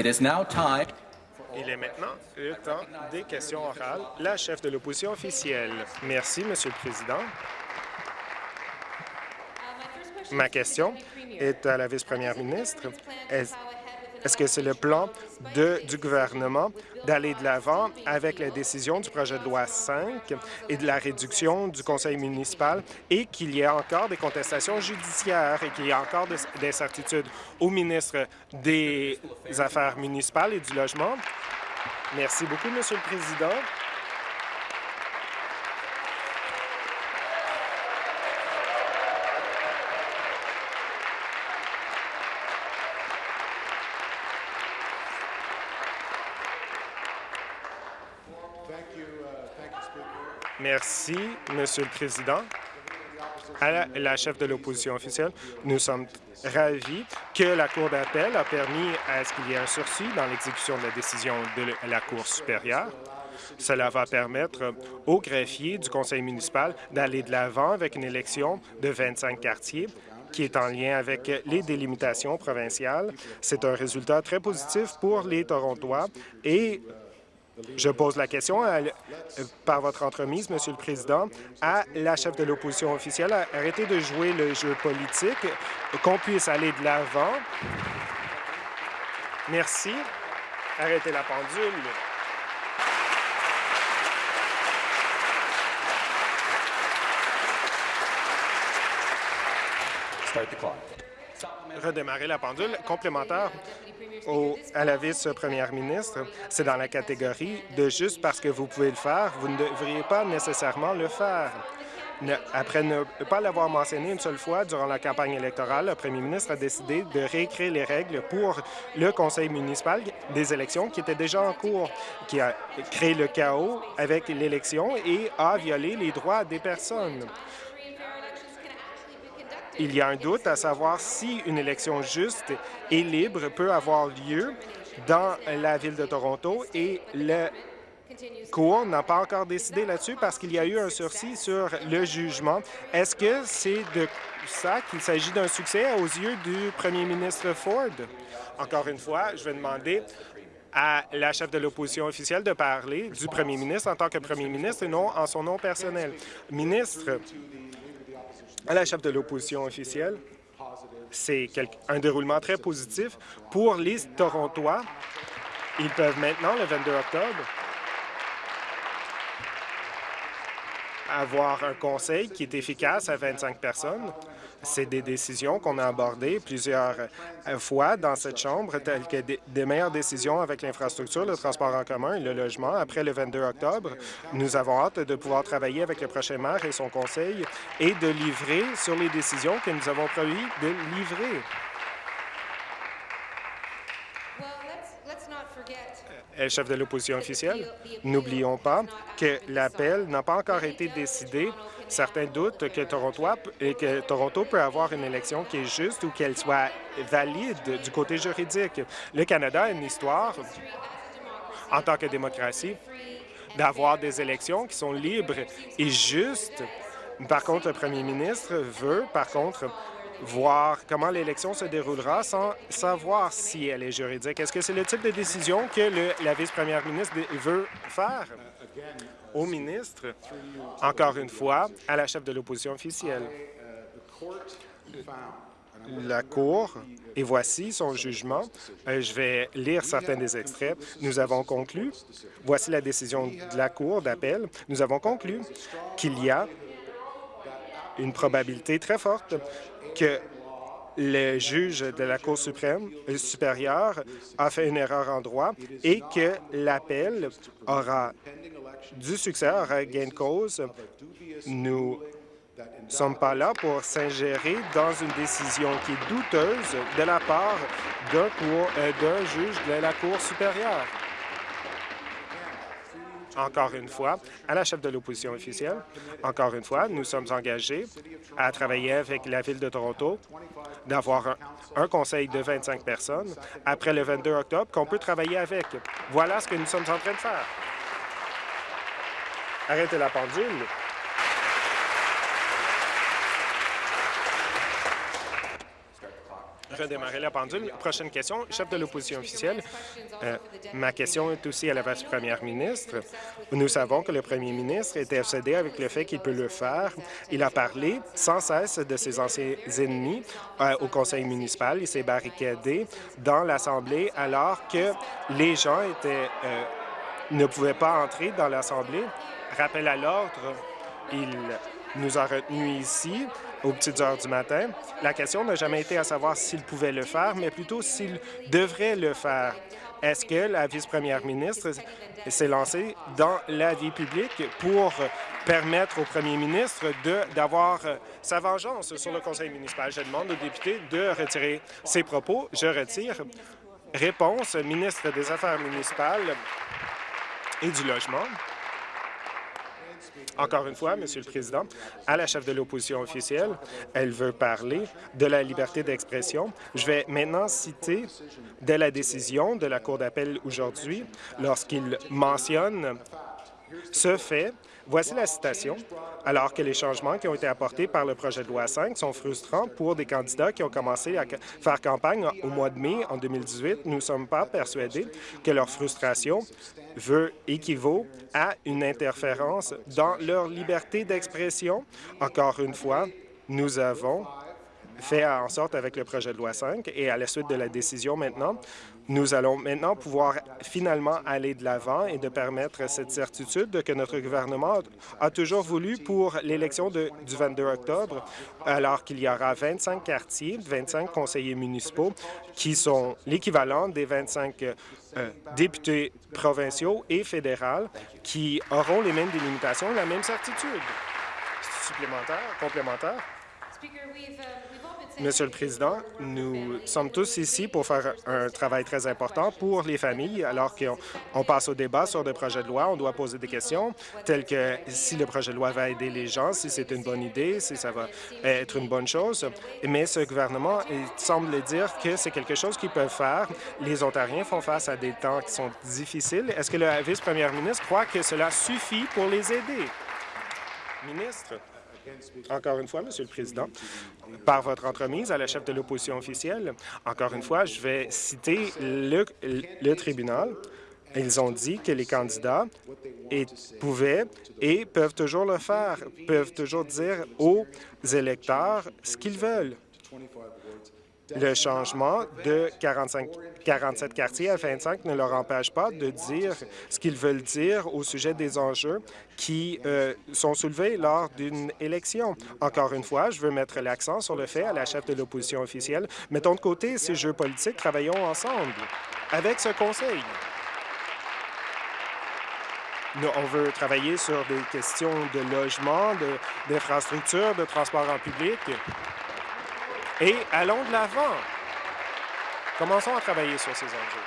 Il est maintenant le temps des questions orales. La chef de l'opposition officielle. Merci, Monsieur le Président. Ma question est à la vice-première ministre. Est- Est-ce que c'est le plan du gouvernement d'aller de l'avant avec la décision du projet de loi 5 et de la réduction du conseil municipal et qu'il y a encore des contestations judiciaires et qu'il y a encore des des incertitudes au ministre des Affaires municipales et du logement? Merci beaucoup, Monsieur le Président. Merci, Monsieur le Président. À la, chef de l'opposition officielle, nous sommes ravis que la Cour d'appel a permis à ce qu'il y ait un sursis dans l'exécution de la décision de la Cour supérieure. Cela va permettre aux greffiers du conseil municipal d'aller de l'avant avec une élection de 25 quartiers qui est en lien avec les délimitations provinciales. C'est un résultat très positif pour les Torontois et je pose la question par votre entremise, Monsieur le Président, à la chef de l'opposition officielle. Arrêtez de jouer le jeu politique, qu'on puisse aller de l'avant. Merci. Arrêtez la pendule. Start the clock. Redémarrer la pendule. Complémentaire au- à la vice-première ministre, c'est dans la catégorie de juste parce que vous pouvez le faire, vous ne devriez pas nécessairement le faire. Après ne pas l'avoir mentionné une seule fois durant la campagne électorale, le premier ministre a décidé de réécrire les règles pour le conseil municipal des élections qui étaient déjà en cours, qui a créé le chaos avec l'élection et a violé les droits des personnes. Il y a un doute à savoir si une élection juste et libre peut avoir lieu dans la ville de Toronto et le Cour n'a pas encore décidé là-dessus parce qu'il y a eu un sursis sur le jugement. Est-ce que c'est de ça qu'il s'agit d'un succès aux yeux du premier ministre Ford? Encore une fois, je vais demander à la chef de l'opposition officielle de parler du premier ministre en tant que premier ministre et non en son nom personnel. Ministre, à la chef de l'opposition officielle, c'est un déroulement très positif pour les Torontois. Ils peuvent maintenant, le 22 octobre, avoir un conseil qui est efficace à 25 personnes. C'est des décisions qu'on a abordées plusieurs euh, fois dans cette Chambre, telles que des, meilleures décisions avec l'infrastructure, le transport en commun et le logement. Après le 22 octobre, nous avons hâte de pouvoir travailler avec le prochain maire et son conseil et de livrer sur les décisions que nous avons promis de livrer. Chef de l'opposition officielle, n'oublions pas que l'appel n'a pas encore été décidé. Certains doutent que Toronto, et que Toronto peut avoir une élection qui est juste ou qu'elle soit valide du côté juridique. Le Canada a une histoire, en tant que démocratie, d'avoir des élections qui sont libres et justes. Par contre, le premier ministre veut, par contre, voir comment l'élection se déroulera sans savoir si elle est juridique. Est-ce que c'est le type de décision que la vice-première ministre veut faire? Au ministre, encore une fois, à la chef de l'opposition officielle. La Cour, et voici son jugement. Euh, je vais lire certains des extraits. Nous avons conclu, voici la décision de la Cour d'appel, nous avons conclu qu'il y a une probabilité très forte que le juge de la Cour suprême euh, supérieure a fait une erreur en droit et que l'appel aura du succès, aura gain de cause. Nous ne sommes pas là pour s'ingérer dans une décision qui est douteuse de la part d'un euh, d'un juge de la Cour supérieure. Encore une fois, à la chef de l'opposition officielle, encore une fois, nous sommes engagés à travailler avec la Ville de Toronto d'avoir un, conseil de 25 personnes après le 22 octobre qu'on peut travailler avec. Voilà ce que nous sommes en train de faire. Arrêtez la pendule. Redémarrer la pendule. Prochaine question, chef de l'opposition officielle. Euh, ma question est aussi à la vice-première ministre. Nous savons que le premier ministre était obsédé avec le fait qu'il peut le faire. Il a parlé sans cesse de ses anciens ennemis euh, au conseil municipal. Il s'est barricadé dans l'Assemblée alors que les gens euh, ne pouvaient pas entrer dans l'Assemblée. Rappel à l'ordre, il nous a retenus ici aux petites heures du matin. La question n'a jamais été à savoir s'il pouvait le faire, mais plutôt s'il devrait le faire. Est-ce que la vice-première ministre s'est lancée dans la vie publique pour permettre au premier ministre d'avoir sa vengeance sur le conseil municipal? Je demande aux députés de retirer ses propos. Je retire. Réponse, ministre des Affaires municipales et du Logement. Encore une fois, Monsieur le Président, à la chef de l'opposition officielle, elle veut parler de la liberté d'expression. Je vais maintenant citer de la décision de la Cour d'appel aujourd'hui lorsqu'il mentionne ce fait Voici la citation. Alors que les changements qui ont été apportés par le projet de loi 5 sont frustrants pour des candidats qui ont commencé à faire campagne au mois de mai en 2018, nous ne sommes pas persuadés que leur frustration veut équivaut à une interférence dans leur liberté d'expression. Encore une fois, nous avons fait en sorte avec le projet de loi 5 et à la suite de la décision maintenant, nous allons maintenant pouvoir finalement aller de l'avant et de permettre cette certitude que notre gouvernement a toujours voulu pour l'élection du 22 octobre, alors qu'il y aura 25 quartiers, 25 conseillers municipaux qui sont l'équivalent des 25 euh, députés provinciaux et fédéraux qui auront les mêmes délimitations la même certitude. Supplémentaire, complémentaire. Monsieur le Président, nous sommes tous ici pour faire un travail très important pour les familles. Alors qu'on passe au débat sur des projets de loi, on doit poser des questions telles que si le projet de loi va aider les gens, si c'est une bonne idée, si ça va être une bonne chose. Mais ce gouvernement semble dire que c'est quelque chose qu'ils peuvent faire. Les Ontariens font face à des temps qui sont difficiles. Est-ce que le vice-premier ministre croit que cela suffit pour les aider? Ministre. Encore une fois, Monsieur le Président, par votre entremise à la chef de l'opposition officielle, encore une fois, je vais citer le, le tribunal. Ils ont dit que les candidats pouvaient et peuvent toujours le faire, peuvent toujours dire aux électeurs ce qu'ils veulent le changement de 45, 47 quartiers à 25 ne leur empêche pas de dire ce qu'ils veulent dire au sujet des enjeux qui euh, sont soulevés lors d'une élection. Encore une fois, je veux mettre l'accent sur le fait à la chef de l'opposition officielle, mettons de côté ces jeux politiques, travaillons ensemble avec ce conseil. On veut travailler sur des questions de logement, d'infrastructures, de, de transport en public. Et allons de l'avant. Commençons à travailler sur ces enjeux.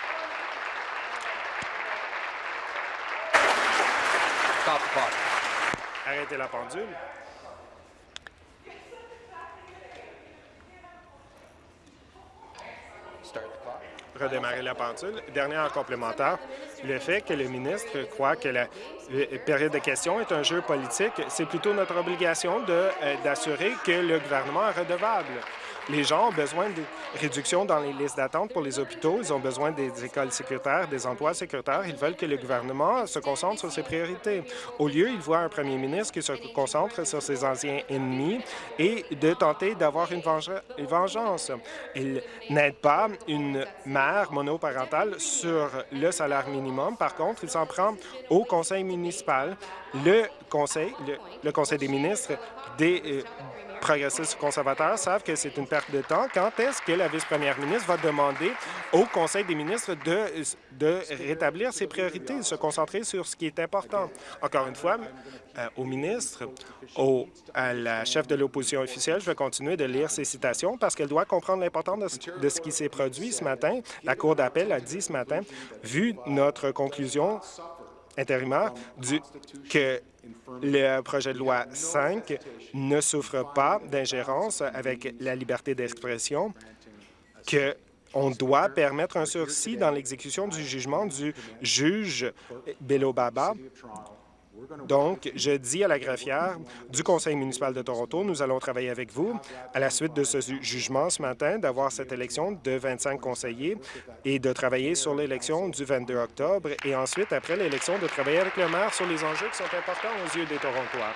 Arrêtez la pendule. redémarrer la pendule. Dernier en complémentaire, le fait que le ministre croit que la période de questions est un jeu politique, c'est plutôt notre obligation euh, d'assurer que le gouvernement est redevable. Les gens ont besoin de réductions dans les listes d'attente pour les hôpitaux. Ils ont besoin des écoles sécuritaires, des emplois sécuritaires. Ils veulent que le gouvernement se concentre sur ses priorités. Au lieu, ils voient un premier ministre qui se concentre sur ses anciens ennemis et de tenter d'avoir une, vengeance. Il n'aide pas une mère monoparentale sur le salaire minimum. Par contre, il s'en prend au conseil municipal, le conseil, le, conseil des ministres des, euh, progressistes conservateurs savent que c'est une perte de temps. Quand est-ce que la vice-première ministre va demander au Conseil des ministres de, de rétablir ses priorités, de se concentrer sur ce qui est important? Encore une fois, euh, au ministre, au, à la chef de l'opposition officielle, je vais continuer de lire ces citations parce qu'elle doit comprendre l'importance de, de, ce qui s'est produit ce matin. La Cour d'appel a dit ce matin, vu notre conclusion intérimaire, du, que le projet de loi 5 ne souffre pas d'ingérence avec la liberté d'expression, qu'on doit permettre un sursis dans l'exécution du jugement du juge Bello Baba Donc, je dis à la greffière du Conseil municipal de Toronto, nous allons travailler avec vous à la suite de ce jugement ce matin, d'avoir cette élection de 25 conseillers et de travailler sur l'élection du 22 octobre et ensuite, après l'élection, de travailler avec le maire sur les enjeux qui sont importants aux yeux des Torontois.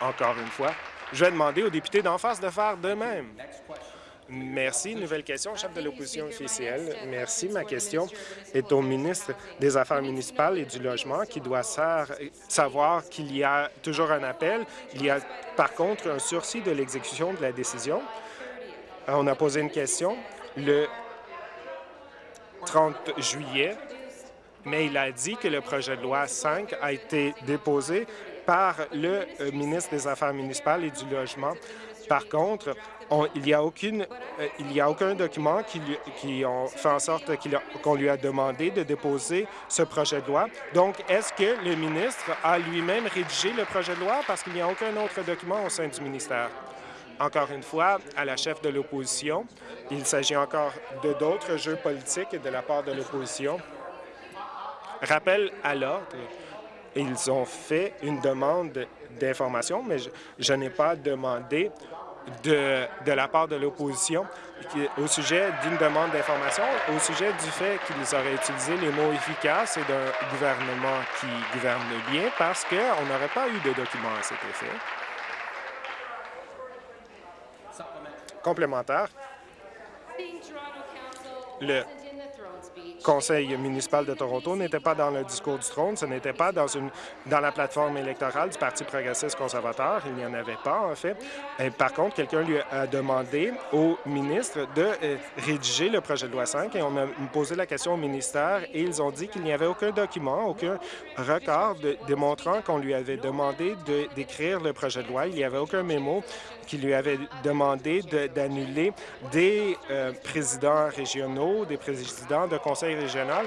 Encore une fois, je vais demander aux députés d'en face de faire de même. Merci. Nouvelle question, chef de l'opposition officielle. Merci. Ma question est au ministre des Affaires municipales et du Logement qui doit savoir qu'il y a toujours un appel. Il y a par contre un sursis de l'exécution de la décision. On a posé une question le 30 juillet, mais il a dit que le projet de loi 5 a été déposé par le euh, ministre des Affaires municipales et du Logement. Par contre, il n'y euh, a aucun document qui, fait en sorte qu'on lui a demandé de déposer ce projet de loi. Donc, est-ce que le ministre a lui-même rédigé le projet de loi? Parce qu'il n'y a aucun autre document au sein du ministère? Encore une fois, à la chef de l'opposition, il s'agit encore de d'autres jeux politiques de la part de l'opposition. Rappel à l'ordre, ils ont fait une demande d'information, mais je n'ai pas demandé de, de la part de l'opposition au sujet d'une demande d'information, au sujet du fait qu'ils auraient utilisé les mots efficaces et d'un gouvernement qui gouverne bien parce qu'on n'aurait pas eu de documents à cet effet. Complémentaire. Le conseil municipal de Toronto n'était pas dans le discours du trône, ce n'était pas dans, la plateforme électorale du Parti progressiste conservateur, il n'y en avait pas en fait. Par contre, quelqu'un lui a demandé au ministre de euh, rédiger le projet de loi 5 et on a posé la question au ministère et ils ont dit qu'il n'y avait aucun document, aucun record démontrant qu'on lui avait demandé d'écrire le projet de loi. Il n'y avait aucun mémo qui lui avait demandé d'annuler des euh, présidents régionaux, des présidents de régional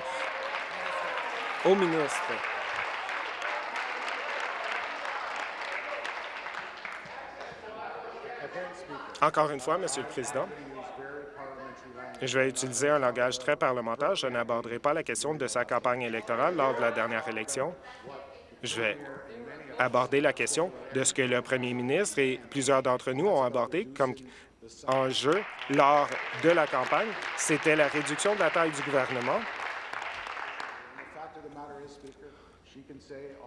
au ministre. Encore une fois, Monsieur le Président, je vais utiliser un langage très parlementaire. Je n'aborderai pas la question de sa campagne électorale lors de la dernière élection. Je vais aborder la question de ce que le premier ministre et plusieurs d'entre nous ont abordé comme enjeu lors de la campagne. C'était la réduction de la taille du gouvernement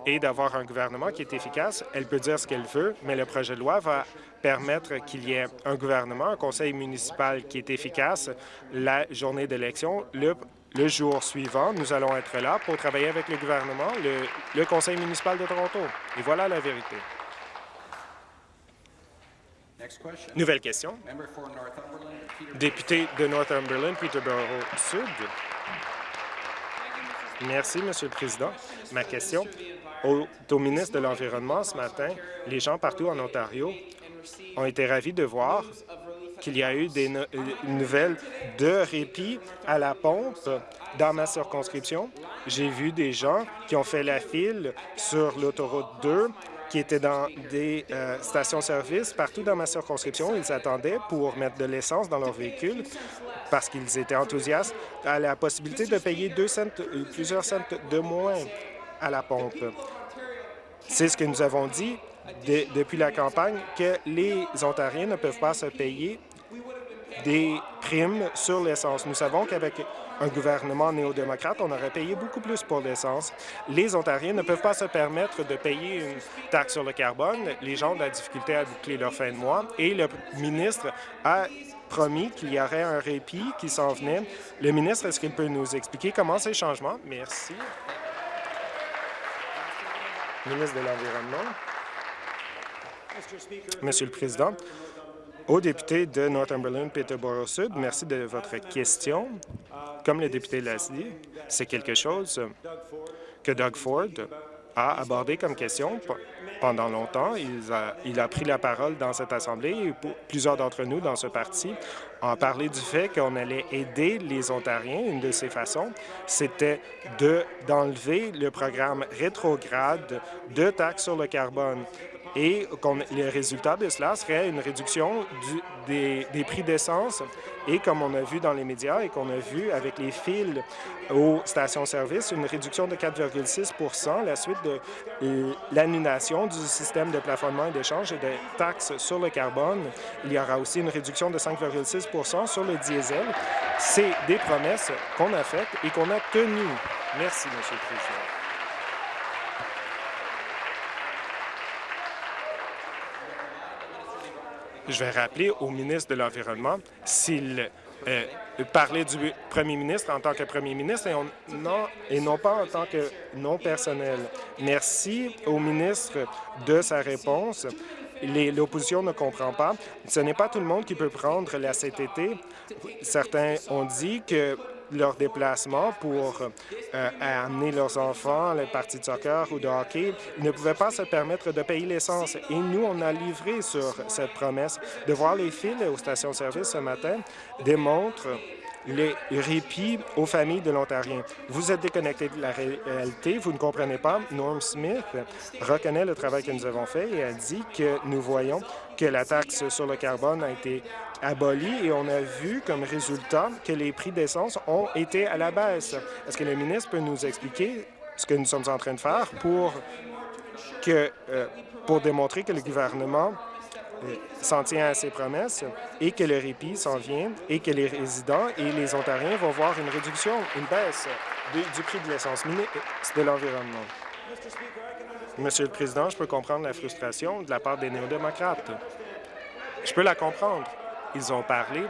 et d'avoir un gouvernement qui est efficace. Elle peut dire ce qu'elle veut, mais le projet de loi va permettre qu'il y ait un gouvernement, un conseil municipal qui est efficace la journée d'élection. Le, jour suivant, nous allons être là pour travailler avec le gouvernement, le conseil municipal de Toronto. Et voilà la vérité. Nouvelle question. Député de Northumberland, Peterborough Sud. Merci, Monsieur le Président. Ma question au, au ministre de l'Environnement ce matin, les gens partout en Ontario ont été ravis de voir qu'il y a eu des nouvelles de répit à la pompe dans ma circonscription. J'ai vu des gens qui ont fait la file sur l'autoroute 2 qui étaient dans des euh, stations-service partout dans ma circonscription. Ils attendaient pour mettre de l'essence dans leur véhicule parce qu'ils étaient enthousiastes à la possibilité de payer deux cents, euh, plusieurs cents de moins à la pompe. C'est ce que nous avons dit depuis la campagne, que les Ontariens ne peuvent pas se payer des primes sur l'essence. Nous savons qu'avec un gouvernement néo-démocrate, on aurait payé beaucoup plus pour l'essence. Les Ontariens ne peuvent pas se permettre de payer une taxe sur le carbone. Les gens ont de la difficulté à boucler leur fin de mois et le ministre a promis qu'il y aurait un répit qui s'en venait. Le ministre, est-ce qu'il peut nous expliquer comment ces changements? Merci. Ministre de l'Environnement. Monsieur le Président, au député de Northumberland, Peterborough Sud, merci de votre question. Comme le député l'a dit, c'est quelque chose que Doug Ford a abordé comme question pendant longtemps. Il a, pris la parole dans cette Assemblée et plusieurs d'entre nous dans ce parti ont parlé du fait qu'on allait aider les Ontariens. Une de ces façons, c'était d'enlever le programme rétrograde de taxes sur le carbone et le résultat de cela serait une réduction des, prix d'essence et, comme on a vu dans les médias et qu'on a vu avec les fils aux stations-service, une réduction de 4,6% la suite de l'annulation du système de plafonnement et d'échange et de taxes sur le carbone. Il y aura aussi une réduction de 5,6% sur le diesel. C'est des promesses qu'on a faites et qu'on a tenues. Merci, Monsieur le Président. Je vais rappeler au ministre de l'Environnement s'il euh, parlait du premier ministre en tant que premier ministre et, non, et non pas en tant que non personnel. Merci au ministre de sa réponse. L'opposition ne comprend pas. Ce n'est pas tout le monde qui peut prendre la CTT. Certains ont dit que leur déplacement pour euh, amener leurs enfants à la partie de soccer ou de hockey, ils ne pouvaient pas se permettre de payer l'essence. Et nous, on a livré sur cette promesse. De voir les fils aux stations-service ce matin démontre les répits aux familles de l'Ontarien. Vous êtes déconnecté de la réalité, vous ne comprenez pas. Norm Smith reconnaît le travail que nous avons fait et a dit que nous voyons que la taxe sur le carbone a été abolie et on a vu comme résultat que les prix d'essence ont été à la baisse. Est-ce que le ministre peut nous expliquer ce que nous sommes en train de faire pour, que, euh, pour démontrer que le gouvernement s'en tient à ses promesses et que le répit s'en vient et que les résidents et les Ontariens vont voir une réduction, une baisse du prix de l'essence de l'environnement. Monsieur le Président, je peux comprendre la frustration de la part des néo-démocrates. Je peux la comprendre. Ils ont parlé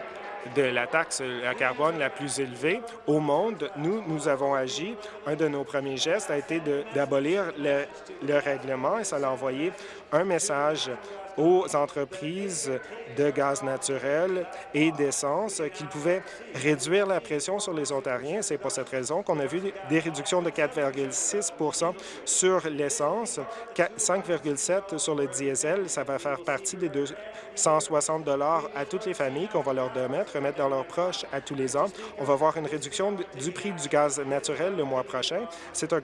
de la taxe à carbone la plus élevée au monde. Nous, nous avons agi. Un de nos premiers gestes a été d'abolir le, le, règlement et ça a envoyé un message aux entreprises de gaz naturel et d'essence qu'ils pouvaient réduire la pression sur les Ontariens. C'est pour cette raison qu'on a vu des réductions de 4,6% sur l'essence, 5,7 sur le diesel. Ça va faire partie des 260 à toutes les familles qu'on va leur remettre, remettre dans leurs proches à tous les ans. On va voir une réduction du prix du gaz naturel le mois prochain. C'est un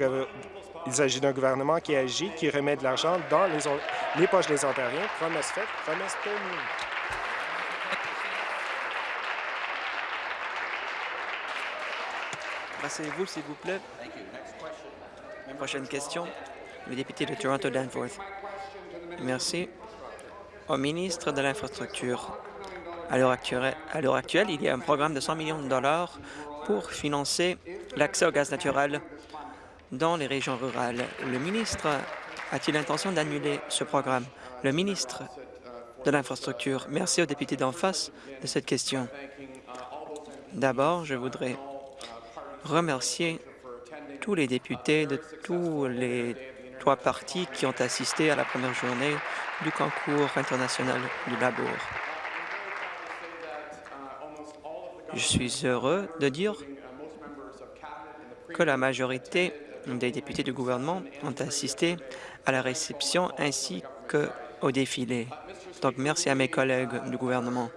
il s'agit d'un gouvernement qui agit, qui remet de l'argent dans les, poches des Ontariens. Promesse faite, promesse tenue. Passez-vous, s'il vous plaît. Prochaine question, le député de Toronto-Danforth. Merci. Au ministre de l'Infrastructure, à l'heure actuelle, actuelle, il y a un programme de 100 millions de dollars pour financer l'accès au gaz naturel dans les régions rurales. Le ministre a-t-il l'intention d'annuler ce programme? Le ministre de l'Infrastructure. Merci aux députés d'en face de cette question. D'abord, je voudrais remercier tous les députés de tous les trois partis qui ont assisté à la première journée du concours international du labour. Je suis heureux de dire que la majorité des députés du gouvernement ont assisté à la réception ainsi qu'au défilé. Donc, merci à mes collègues du gouvernement.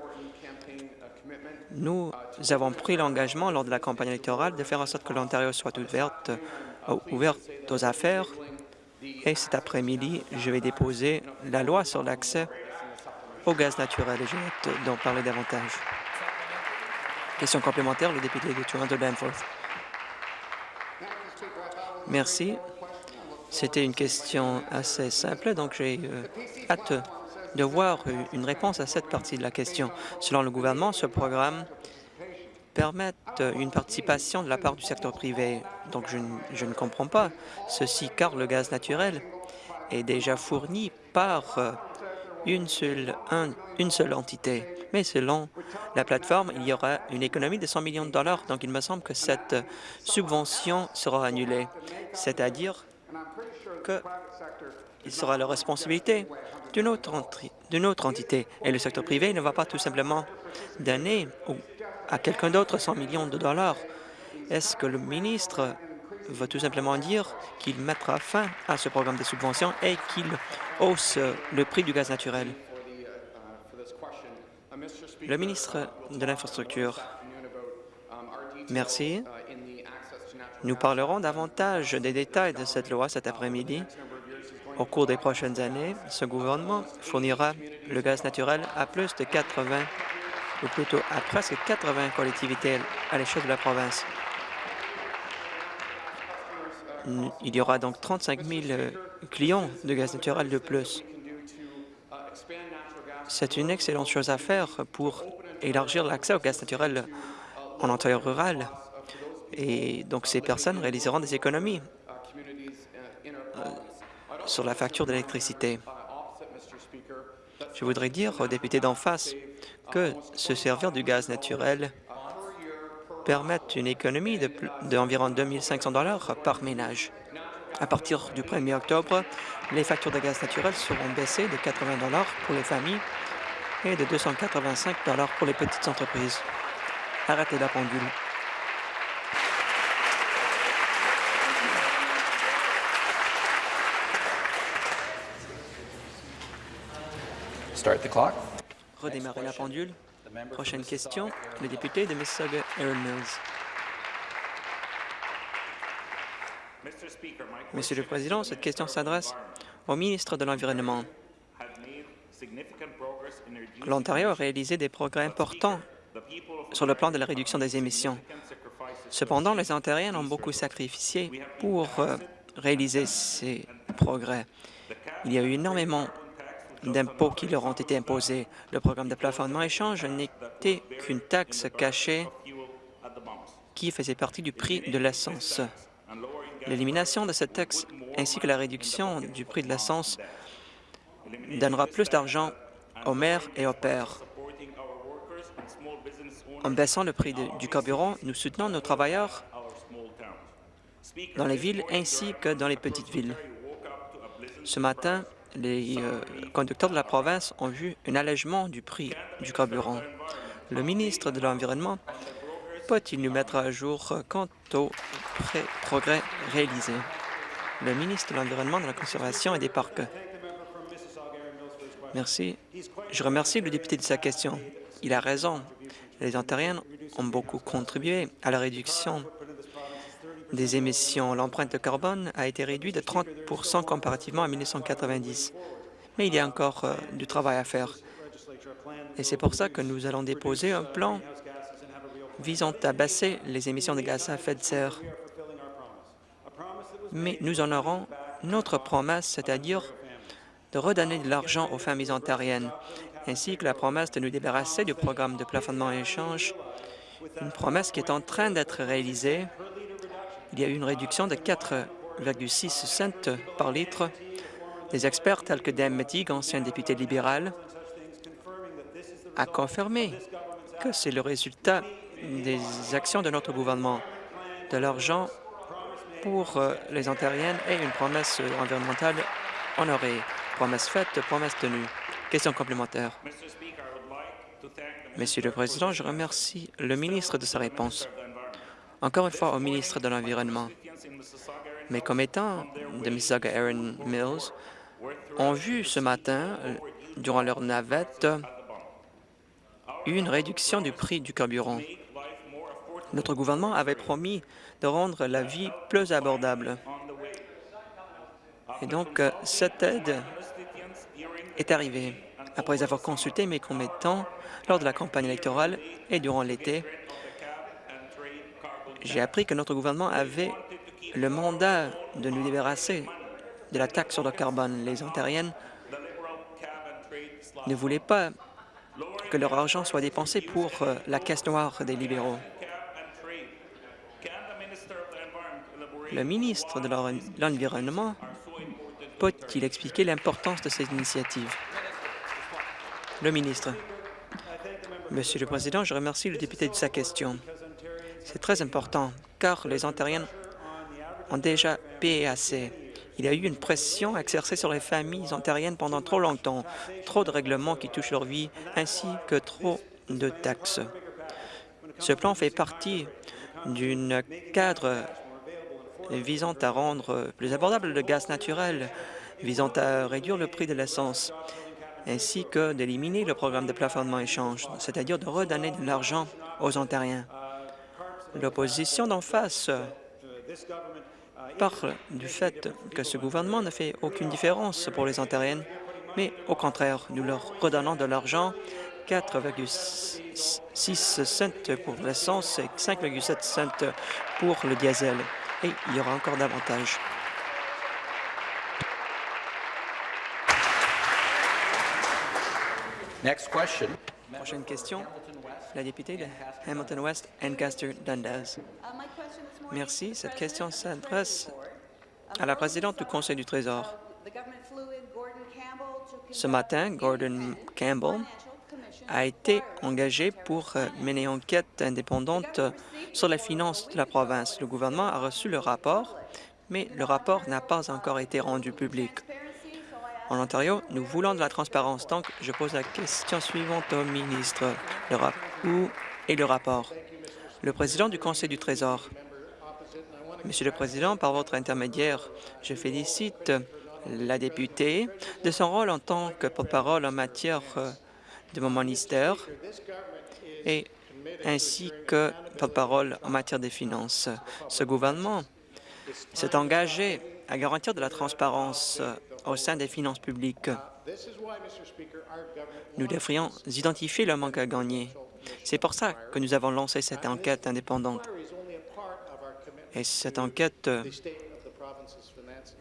Nous avons pris l'engagement lors de la campagne électorale de faire en sorte que l'Ontario soit ouverte, euh, ouverte aux affaires. Et cet après-midi, je vais déposer la loi sur l'accès au gaz naturel et je vais d'en parler davantage. Question complémentaire, le député de Toronto-Danforth. Merci. C'était une question assez simple, donc j'ai euh, hâte de voir une réponse à cette partie de la question. Selon le gouvernement, ce programme permet une participation de la part du secteur privé. Donc, je, ne comprends pas ceci, car le gaz naturel est déjà fourni par euh, une seule, entité. Mais selon la plateforme, il y aura une économie de 100 millions de dollars. Donc, il me semble que cette subvention sera annulée. C'est-à-dire qu'il sera la responsabilité d'une autre, autre entité. Et le secteur privé ne va pas tout simplement donner à quelqu'un d'autre 100 millions de dollars. Est-ce que le ministre va tout simplement dire qu'il mettra fin à ce programme de subventions et qu'il hausse le prix du gaz naturel. Le ministre de l'Infrastructure. Merci. Nous parlerons davantage des détails de cette loi cet après-midi. Au cours des prochaines années, ce gouvernement fournira le gaz naturel à plus de 80, ou plutôt à presque 80 collectivités à l'échelle de la province. Il y aura donc 35 000 euh, clients de gaz naturel de plus. C'est une excellente chose à faire pour élargir l'accès au gaz naturel en Ontario rural. Et donc, ces personnes réaliseront des économies euh, sur la facture d'électricité. Je voudrais dire aux députés d'en face que se servir du gaz naturel permet une économie d'environ de, 2 500 par ménage. À partir du 1er octobre, les factures de gaz naturel seront baissées de 80 pour les familles et de 285 pour les petites entreprises. Arrêtez la pendule. Redémarrer la pendule. Prochaine question, le député de Mississauga, Aaron Mills. Monsieur le Président, cette question s'adresse au ministre de l'Environnement. L'Ontario a réalisé des progrès importants sur le plan de la réduction des émissions. Cependant, les Ontariens ont beaucoup sacrifié pour euh, réaliser ces progrès. Il y a eu énormément d'impôts qui leur ont été imposés. Le programme de plafonnement échange n'était qu'une taxe cachée qui faisait partie du prix de l'essence. L'élimination de cette taxe ainsi que la réduction du prix de l'essence donnera plus d'argent aux mères et aux pères. En baissant le prix du carburant, nous soutenons nos travailleurs dans les villes ainsi que dans les petites villes. Ce matin, les euh, conducteurs de la province ont vu un allègement du prix du carburant. Le ministre de l'Environnement peut-il nous mettre à jour quant aux progrès réalisés? Le ministre de l'Environnement, de la Conservation et des Parcs. Merci. Je remercie le député de sa question. Il a raison. Les Ontariens ont beaucoup contribué à la réduction des émissions. L'empreinte de carbone a été réduite de 30% comparativement à 1990. Mais il y a encore euh, du travail à faire. Et c'est pour ça que nous allons déposer un plan visant à baisser les émissions de gaz à effet de serre. Mais nous en aurons notre promesse, c'est-à-dire de redonner de l'argent aux familles ontariennes, ainsi que la promesse de nous débarrasser du programme de plafonnement et échange, une promesse qui est en train d'être réalisée. Il y a eu une réduction de 4,6 cents par litre. Des experts tels que Dan Mettig, ancien député libéral, a confirmé que c'est le résultat des actions de notre gouvernement, de l'argent pour euh, les Ontariennes et une promesse environnementale honorée. Promesse faite, promesse tenue. Question complémentaire. Monsieur le Président, je remercie le ministre de sa réponse. Encore une fois au ministre de l'Environnement. Mes commettants de Mississauga Aaron Mills ont vu ce matin, durant leur navette, une réduction du prix du carburant. Notre gouvernement avait promis de rendre la vie plus abordable. Et donc, euh, cette aide est arrivée après avoir consulté mes commettants lors de la campagne électorale et durant l'été. J'ai appris que notre gouvernement avait le mandat de nous débarrasser de la taxe sur le carbone. Les Ontariennes ne voulaient pas que leur argent soit dépensé pour euh, la caisse noire des libéraux. Le ministre de l'Environnement peut-il expliquer l'importance de ces initiatives? Le ministre. Monsieur le Président, je remercie le député de sa question. C'est très important, car les Ontariens ont déjà payé assez. Il y a eu une pression exercée sur les familles ontariennes pendant trop longtemps, trop de règlements qui touchent leur vie, ainsi que trop de taxes. Ce plan fait partie d'une cadre visant à rendre plus abordable le gaz naturel, visant à réduire le prix de l'essence, ainsi que d'éliminer le programme de plafonnement échange, c'est-à-dire de redonner de l'argent aux Ontariens. L'opposition d'en face parle du fait que ce gouvernement ne fait aucune différence pour les Ontariennes, mais au contraire, nous leur redonnons de l'argent, 4,6 cents pour l'essence et 5,7 cents pour le diesel. Et il y aura encore davantage. Next question. Prochaine question, la députée de Hamilton West, Ancaster Dundas. Merci. Cette question s'adresse à la présidente du Conseil du Trésor. Ce matin, Gordon Campbell a été engagé pour euh, mener une enquête indépendante sur les finances de la province. Le gouvernement a reçu le rapport, mais le rapport n'a pas encore été rendu public. En Ontario, nous voulons de la transparence. Donc, je pose la question suivante au ministre. Le rap où est le rapport? Le président du Conseil du Trésor. Monsieur le Président, par votre intermédiaire, je félicite la députée de son rôle en tant que porte-parole en matière euh, de mon ministère et ainsi que porte-parole en matière des finances. Ce gouvernement s'est engagé à garantir de la transparence euh, au sein des finances publiques. Nous devrions identifier le manque à gagner. C'est pour ça que nous avons lancé cette enquête indépendante. Et cette enquête euh,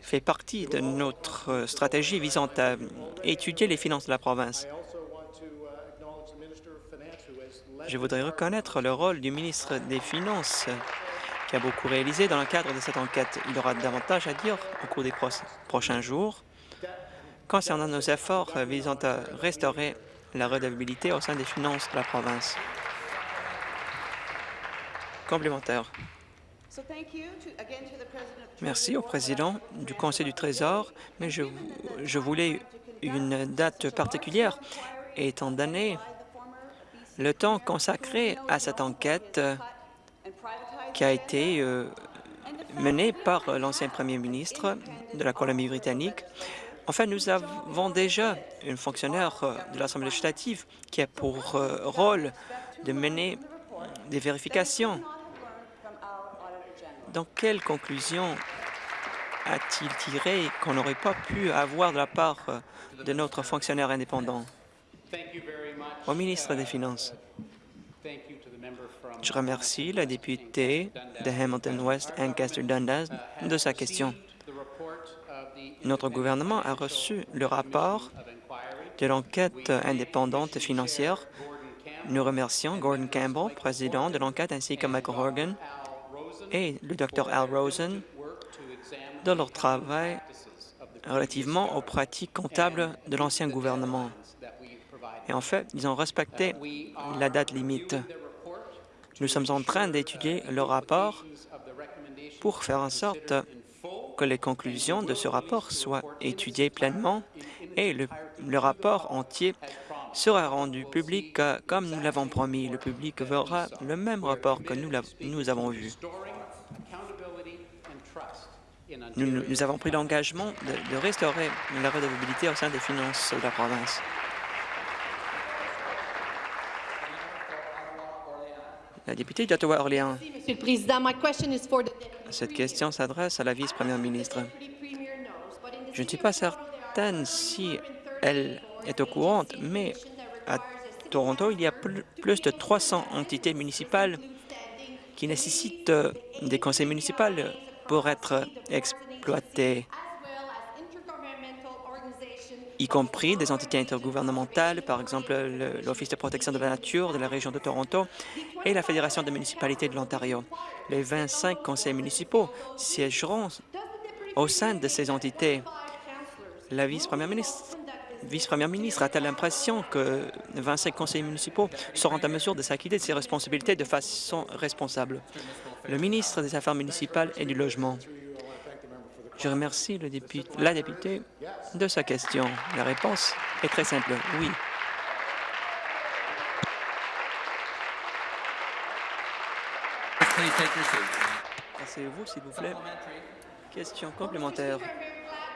fait partie de notre euh, stratégie visant à étudier les finances de la province. Je voudrais reconnaître le rôle du ministre des Finances qui a beaucoup réalisé dans le cadre de cette enquête. Il aura davantage à dire au cours des prochains jours concernant nos efforts visant à restaurer la redevabilité au sein des finances de la province. Complémentaire. Merci au président du Conseil du Trésor, mais je, je voulais une date particulière étant donné le temps consacré à cette enquête qui a été euh, menée par l'ancien premier ministre de la Colombie-Britannique. Enfin, nous avons déjà une fonctionnaire euh, de l'Assemblée législative qui a pour euh, rôle de mener des vérifications. Dans quelle conclusion a-t-il tiré qu'on n'aurait pas pu avoir de la part de notre fonctionnaire indépendant? Au ministre des Finances. Je remercie la députée de Hamilton West, Ancaster Dundas, de sa question. Notre gouvernement a reçu le rapport de l'enquête indépendante financière. Nous remercions Gordon Campbell, président de l'enquête, ainsi que Michael Horgan et le Dr Al Rosen de leur travail relativement aux pratiques comptables de l'ancien gouvernement. Et en fait, ils ont respecté la date limite. Nous sommes en train d'étudier le rapport pour faire en sorte que les conclusions de ce rapport soient étudiées pleinement et le, rapport entier sera rendu public euh, comme nous l'avons promis. Le public verra le même rapport que nous, avons vu. Nous, avons pris l'engagement de, de restaurer la redevabilité au sein des finances de la province. La députée d'Ottawa-Orléans. Cette question s'adresse à la vice-première ministre. Je ne suis pas certaine si elle est au courant, mais à Toronto, il y a plus de 300 entités municipales qui nécessitent euh, des conseils municipaux pour être exploitées y compris des entités intergouvernementales, par exemple l'Office de protection de la nature de la région de Toronto et la Fédération des municipalités de l'Ontario. Les 25 conseils municipaux siégeront au sein de ces entités. La vice-première ministre vice-première ministre a-t-elle l'impression que 25 conseils municipaux seront en mesure de s'acquitter de ces responsabilités de façon responsable? Le ministre des Affaires municipales et du Logement. Je remercie la députée de sa question. La réponse est très simple, oui. Asseyez-vous, s'il vous plaît. Question complémentaire.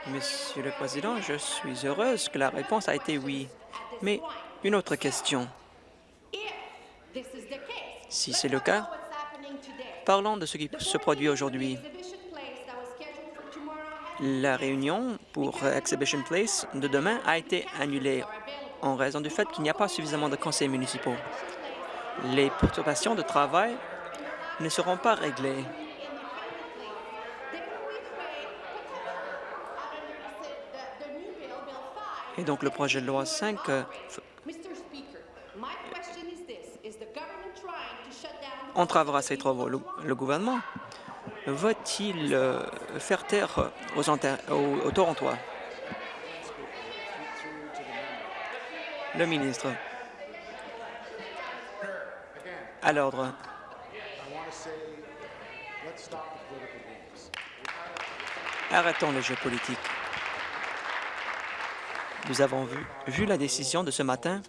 Monsieur le Président, je suis heureuse que la réponse a été oui. Mais une autre question. Si c'est le cas, parlons de ce qui se produit aujourd'hui. La réunion pour Exhibition Place de demain a été annulée en raison du fait qu'il n'y a pas suffisamment de conseils municipaux. Les perturbations de travail ne seront pas réglées. Et donc, le projet de loi 5 euh, entravera ces travaux. Le, le gouvernement va-t-il euh, faire taire aux, aux, Torontois? Le ministre. À l'ordre. Arrêtons le jeu politique. Nous avons vu, vu la décision de ce matin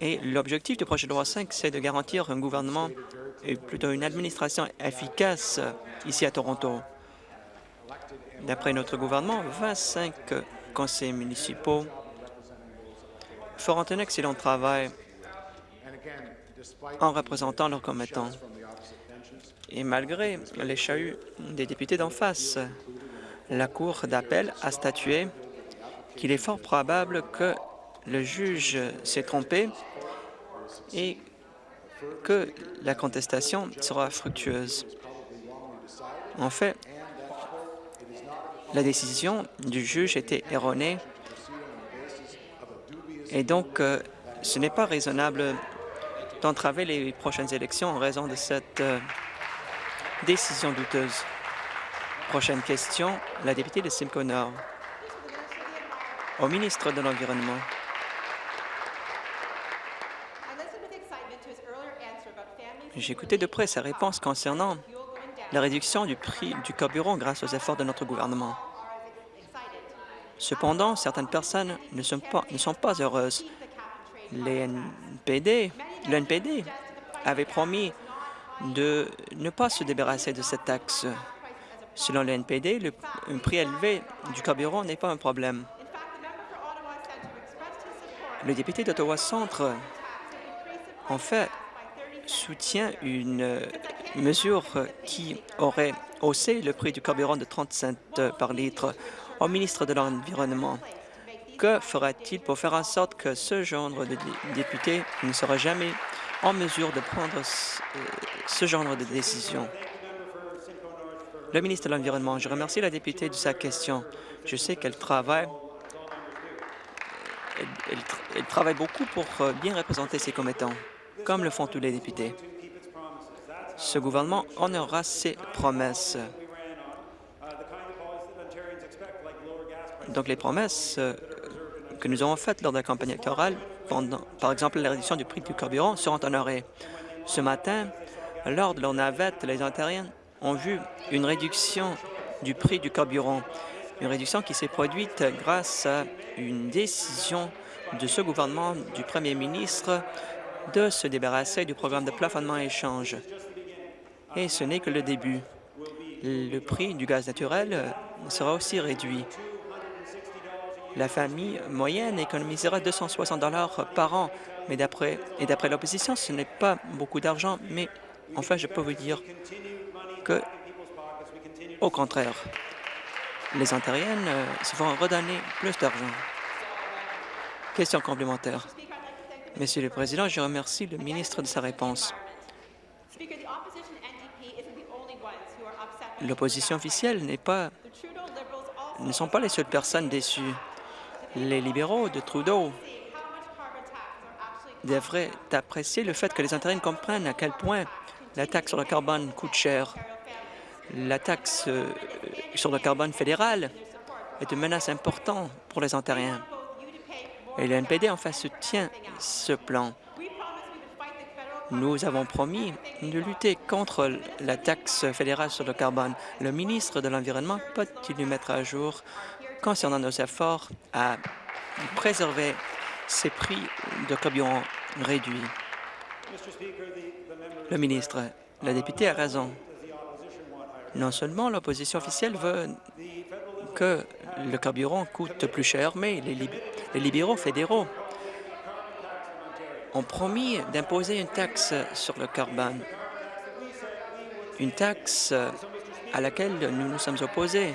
et l'objectif du projet de loi 5, c'est de garantir un gouvernement et plutôt une administration efficace ici à Toronto. D'après notre gouvernement, 25 conseils municipaux feront un excellent travail en représentant leurs commettants. Et malgré les chahuts des députés d'en face, la Cour d'appel a statué qu'il est fort probable que le juge s'est trompé et que la contestation sera fructueuse. En fait, la décision du juge était erronée et donc euh, ce n'est pas raisonnable d'entraver les prochaines élections en raison de cette euh, décision douteuse. Prochaine question, la députée de Simcoe Nord. Au ministre de l'Environnement. Écouté de près sa réponse concernant la réduction du prix du carburant grâce aux efforts de notre gouvernement. Cependant, certaines personnes ne sont pas, heureuses. Le NPD avait promis de ne pas se débarrasser de cette taxe. Selon le NPD, un prix élevé du carburant n'est pas un problème. Le député d'Ottawa Centre, en fait, soutient une mesure qui aurait haussé le prix du carburant de 30 cents par litre. Au ministre de l'Environnement, que fera-t-il pour faire en sorte que ce genre de député ne sera jamais en mesure de prendre ce genre de décision? Le ministre de l'Environnement, je remercie la députée de sa question. Je sais qu'elle travaille elle, elle, travaille beaucoup pour euh, bien représenter ses commettants, comme le font tous les députés. Ce gouvernement honorera ses promesses. Donc, les promesses euh, que nous avons faites lors de la campagne électorale, par exemple la réduction du prix du carburant, seront honorées. Ce matin, lors de leur navette, les Ontariens ont vu une réduction du prix du carburant, une réduction qui s'est produite grâce à une décision de ce gouvernement, du premier ministre, de se débarrasser du programme de plafonnement échange. Et ce n'est que le début. Le prix du gaz naturel sera aussi réduit. La famille moyenne économisera 260 dollars par an, mais d'après et d'après l'opposition, ce n'est pas beaucoup d'argent, mais enfin, je peux vous dire que, au contraire, les Ontariennes se vont redonner plus d'argent. Question complémentaire. Monsieur le Président, je remercie le ministre de sa réponse. L'opposition officielle n'est pas, ne sont pas les seules personnes déçues. Les libéraux de Trudeau devraient apprécier le fait que les Ontariens comprennent à quel point la taxe sur le carbone coûte cher. La taxe euh, sur le carbone fédéral est une menace importante pour les Ontariens. Et le NPD en fait soutient ce plan. Nous avons promis de lutter contre la taxe fédérale sur le carbone. Le ministre de l'Environnement peut-il nous mettre à jour concernant nos efforts à préserver ces prix de carburant réduits? Le ministre, la députée a raison. Non seulement l'opposition officielle veut que le carburant coûte plus cher, mais les, lib les libéraux fédéraux ont promis d'imposer une taxe sur le carbone, une taxe à laquelle nous nous sommes opposés.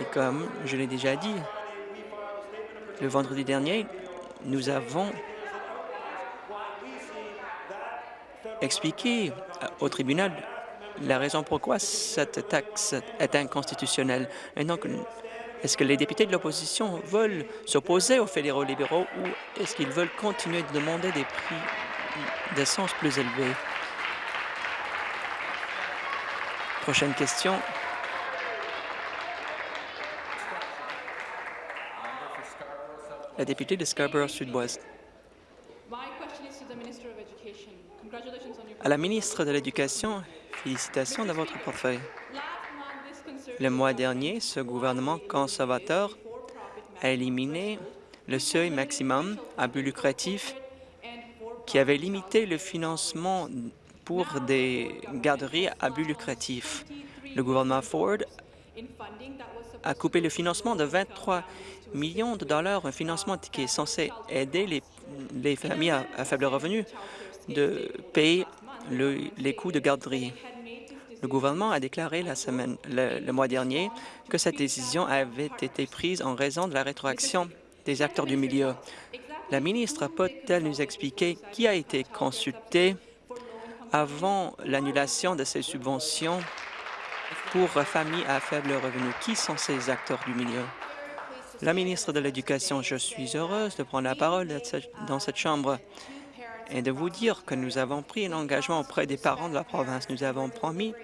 Et comme je l'ai déjà dit, le vendredi dernier, nous avons expliqué au tribunal la raison pourquoi cette taxe est inconstitutionnelle. Et donc, est-ce que les députés de l'opposition veulent s'opposer aux fédéraux libéraux ou est-ce qu'ils veulent continuer de demander des prix d'essence plus élevés? Prochaine question. La députée de Scarborough À la ministre de l'Éducation, félicitations de votre portefeuille. Le mois dernier, ce gouvernement conservateur a éliminé le seuil maximum à but lucratif qui avait limité le financement pour des garderies à but lucratif. Le gouvernement Ford a coupé le financement de 23 millions de dollars, un financement qui est censé aider les, familles à, faible revenu de payer les coûts de garderie. Le gouvernement a déclaré la semaine, le, mois dernier que cette décision avait été prise en raison de la rétroaction des acteurs du milieu. La ministre peut-elle nous expliquer qui a été consulté avant l'annulation de ces subventions pour familles à faible revenu? Qui sont ces acteurs du milieu? La ministre de l'Éducation, je suis heureuse de prendre la parole dans cette Chambre et de vous dire que nous avons pris un engagement auprès des parents de la province. Nous avons promis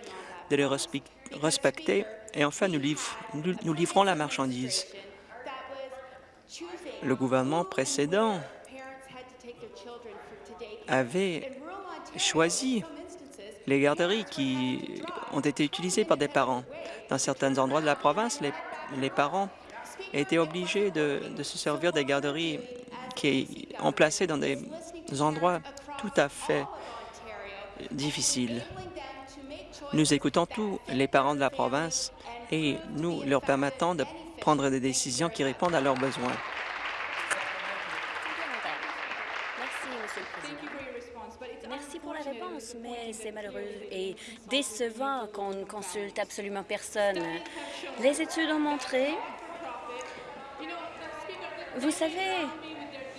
de les respecter et enfin nous, livrons la marchandise. Le gouvernement précédent avait choisi les garderies qui ont été utilisées par des parents. Dans certains endroits de la province, les, parents été obligés de, se servir des garderies qui ont placé dans des endroits tout à fait difficiles. Nous écoutons tous les parents de la province et nous leur permettons de prendre des décisions qui répondent à leurs besoins. Merci pour la réponse, mais c'est malheureux et décevant qu'on ne consulte absolument personne. Les études ont montré vous savez,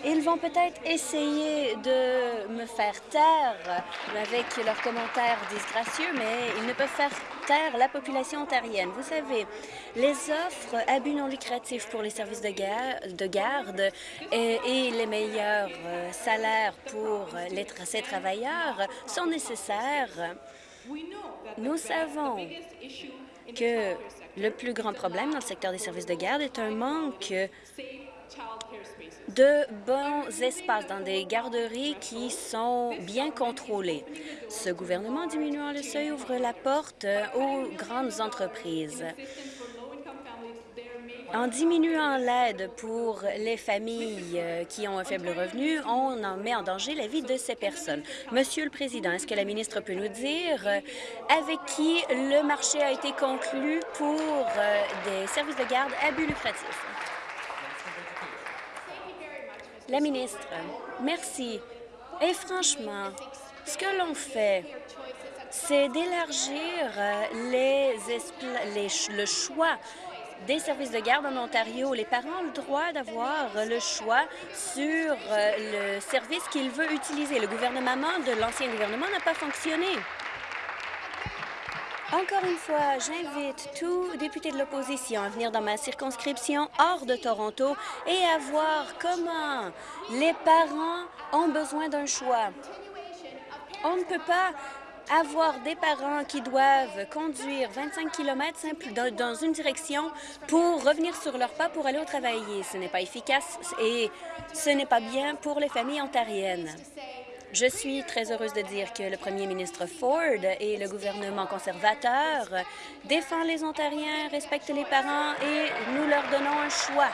ils vont peut-être essayer de me faire taire avec leurs commentaires disgracieux, mais ils ne peuvent faire taire la population ontarienne. Vous savez, les offres à but non lucratif pour les services de, garde et, les meilleurs euh, salaires pour les, ces travailleurs sont nécessaires. Nous savons que le plus grand problème dans le secteur des services de garde est un manque de bons espaces dans des garderies qui sont bien contrôlés. Ce gouvernement, diminuant le seuil, ouvre la porte aux grandes entreprises. En diminuant l'aide pour les familles euh, qui ont un faible revenu, on en met en danger la vie de ces personnes. Monsieur le Président, est-ce que la ministre peut nous dire euh, avec qui le marché a été conclu pour euh, des services de garde à but lucratif? La ministre, merci. Et franchement, ce que l'on fait, c'est d'élargir les, le choix des services de garde en Ontario. Les parents ont le droit d'avoir le choix sur le service qu'ils veulent utiliser. Le gouvernement de l'ancien gouvernement n'a pas fonctionné. Encore une fois, j'invite tous députés de l'opposition à venir dans ma circonscription hors de Toronto et à voir comment les parents ont besoin d'un choix. On ne peut pas avoir des parents qui doivent conduire 25 km dans une direction pour revenir sur leur pas pour aller au travail. Ce n'est pas efficace et ce n'est pas bien pour les familles ontariennes. Je suis très heureuse de dire que le premier ministre Ford et le gouvernement conservateur défendent les Ontariens, respectent les parents et nous leur donnons un choix.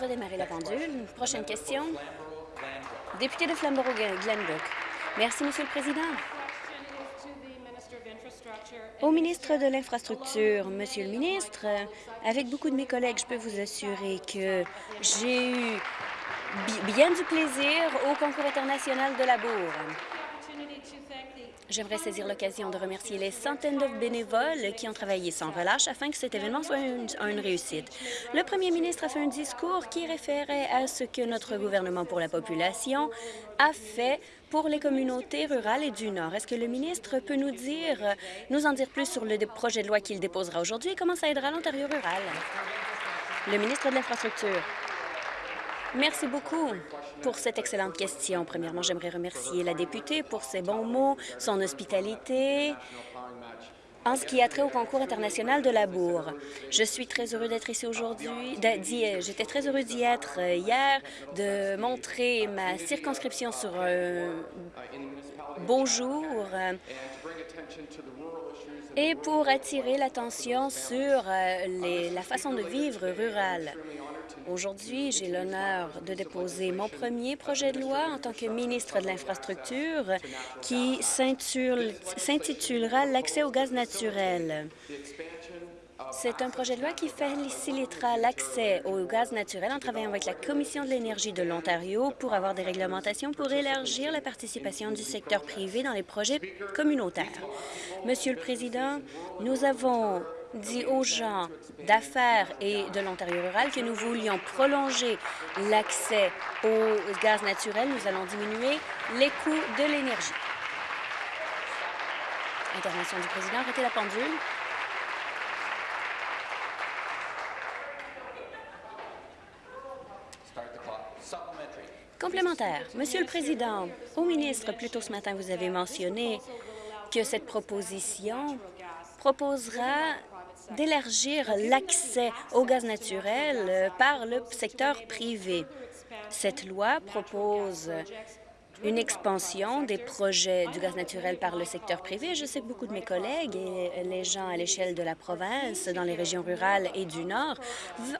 Redémarrer la pendule. Prochaine question. Député de Flamborough-Glenbrook. Merci, Monsieur le Président. Au ministre de l'Infrastructure, Monsieur le ministre, avec beaucoup de mes collègues, je peux vous assurer que j'ai eu bien du plaisir au concours international de la Bourre. J'aimerais saisir l'occasion de remercier les centaines de bénévoles qui ont travaillé sans relâche afin que cet événement soit une, réussite. Le premier ministre a fait un discours qui référait à ce que notre gouvernement pour la population a fait pour les communautés rurales et du Nord. Est-ce que le ministre peut nous dire, nous en dire plus sur le projet de loi qu'il déposera aujourd'hui et comment ça aidera l'Ontario rural? Le ministre de l'Infrastructure. Merci beaucoup pour cette excellente question. Premièrement, j'aimerais remercier la députée pour ses bons mots, son hospitalité, en ce qui a trait au concours international de la bourre. Je suis très heureux d'être ici aujourd'hui. J'étais très heureux d'y être euh, hier, de montrer ma circonscription sur un beau jour euh, et pour attirer l'attention sur euh, les, la façon de vivre rurale. Aujourd'hui, j'ai l'honneur de déposer mon premier projet de loi en tant que ministre de l'Infrastructure qui s'intitulera L'accès au gaz naturel. C'est un projet de loi qui facilitera l'accès au gaz naturel en travaillant avec la Commission de l'énergie de l'Ontario pour avoir des réglementations pour élargir la participation du secteur privé dans les projets communautaires. Monsieur le Président, nous avons dit aux gens d'affaires et de l'Ontario rural que nous voulions prolonger l'accès au gaz naturel. Nous allons diminuer les coûts de l'énergie. Intervention du président. Arrêtez la pendule. Complémentaire. Monsieur le Président, au ministre, plus tôt ce matin, vous avez mentionné que cette proposition proposera d'élargir l'accès au gaz naturel euh, par le secteur privé. Cette loi propose une expansion des projets du gaz naturel par le secteur privé. Je sais que beaucoup de mes collègues et les gens à l'échelle de la province, dans les régions rurales et du Nord,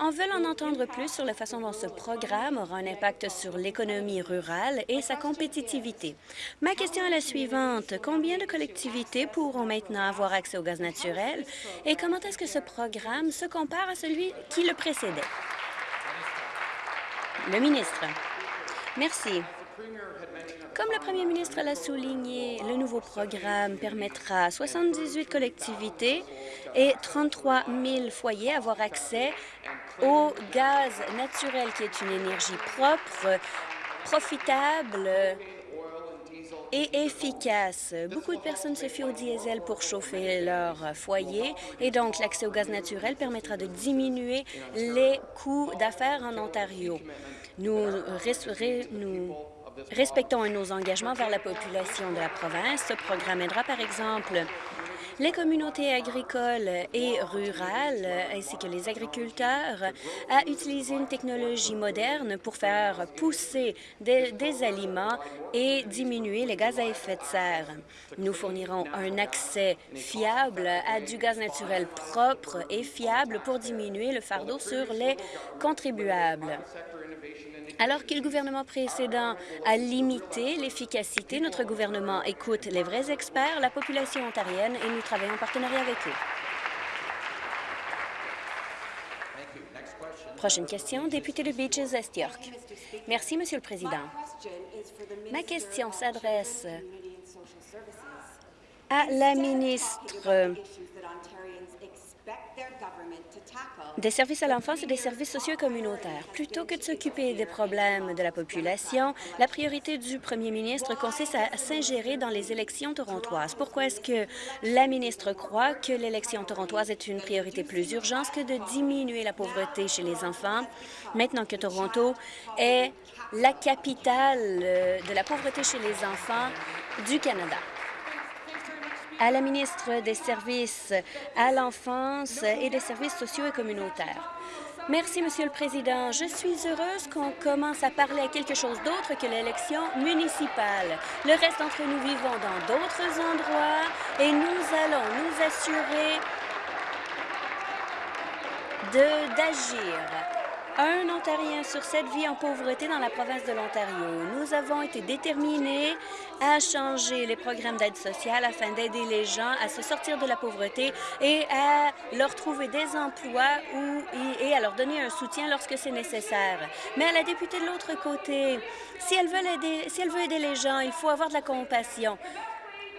en veulent en entendre plus sur la façon dont ce programme aura un impact sur l'économie rurale et sa compétitivité. Ma question est la suivante. Combien de collectivités pourront maintenant avoir accès au gaz naturel et comment est-ce que ce programme se compare à celui qui le précédait? Le ministre. Merci. Comme le premier ministre l'a souligné, le nouveau programme permettra à 78 collectivités et 33 000 foyers avoir accès au gaz naturel, qui est une énergie propre, profitable et efficace. Beaucoup de personnes se fient au diesel pour chauffer leur foyer et donc l'accès au gaz naturel permettra de diminuer les coûts d'affaires en Ontario. Nous, nous respectons nos engagements vers la population de la province. Ce programme aidera, par exemple, les communautés agricoles et rurales, ainsi que les agriculteurs, à utiliser une technologie moderne pour faire pousser des, des, aliments et diminuer les gaz à effet de serre. Nous fournirons un accès fiable à du gaz naturel propre et fiable pour diminuer le fardeau sur les contribuables. Alors que le gouvernement précédent a limité l'efficacité, notre gouvernement écoute les vrais experts, la population ontarienne, et nous travaillons en partenariat avec eux. Prochaine question, député de Beaches Est York. Merci, Monsieur le Président. Ma question s'adresse à la ministre des services à l'enfance et des services sociaux communautaires. Plutôt que de s'occuper des problèmes de la population, la priorité du premier ministre consiste à s'ingérer dans les élections torontoises. Pourquoi est-ce que la ministre croit que l'élection torontoise est une priorité plus urgente que de diminuer la pauvreté chez les enfants, maintenant que Toronto est la capitale euh, de la pauvreté chez les enfants du Canada? À la ministre des Services à l'enfance et des services sociaux et communautaires. Merci, Monsieur le Président. Je suis heureuse qu'on commence à parler à quelque chose d'autre que l'élection municipale. Le reste d'entre nous vivons dans d'autres endroits et nous allons nous assurer d'agir Un Ontarien sur sept vit en pauvreté dans la province de l'Ontario. Nous avons été déterminés à changer les programmes d'aide sociale afin d'aider les gens à se sortir de la pauvreté et à leur trouver des emplois ou, et à leur donner un soutien lorsque c'est nécessaire. Mais à la députée de l'autre côté, si elle, veut aider, si elle veut aider les gens, il faut avoir de la compassion.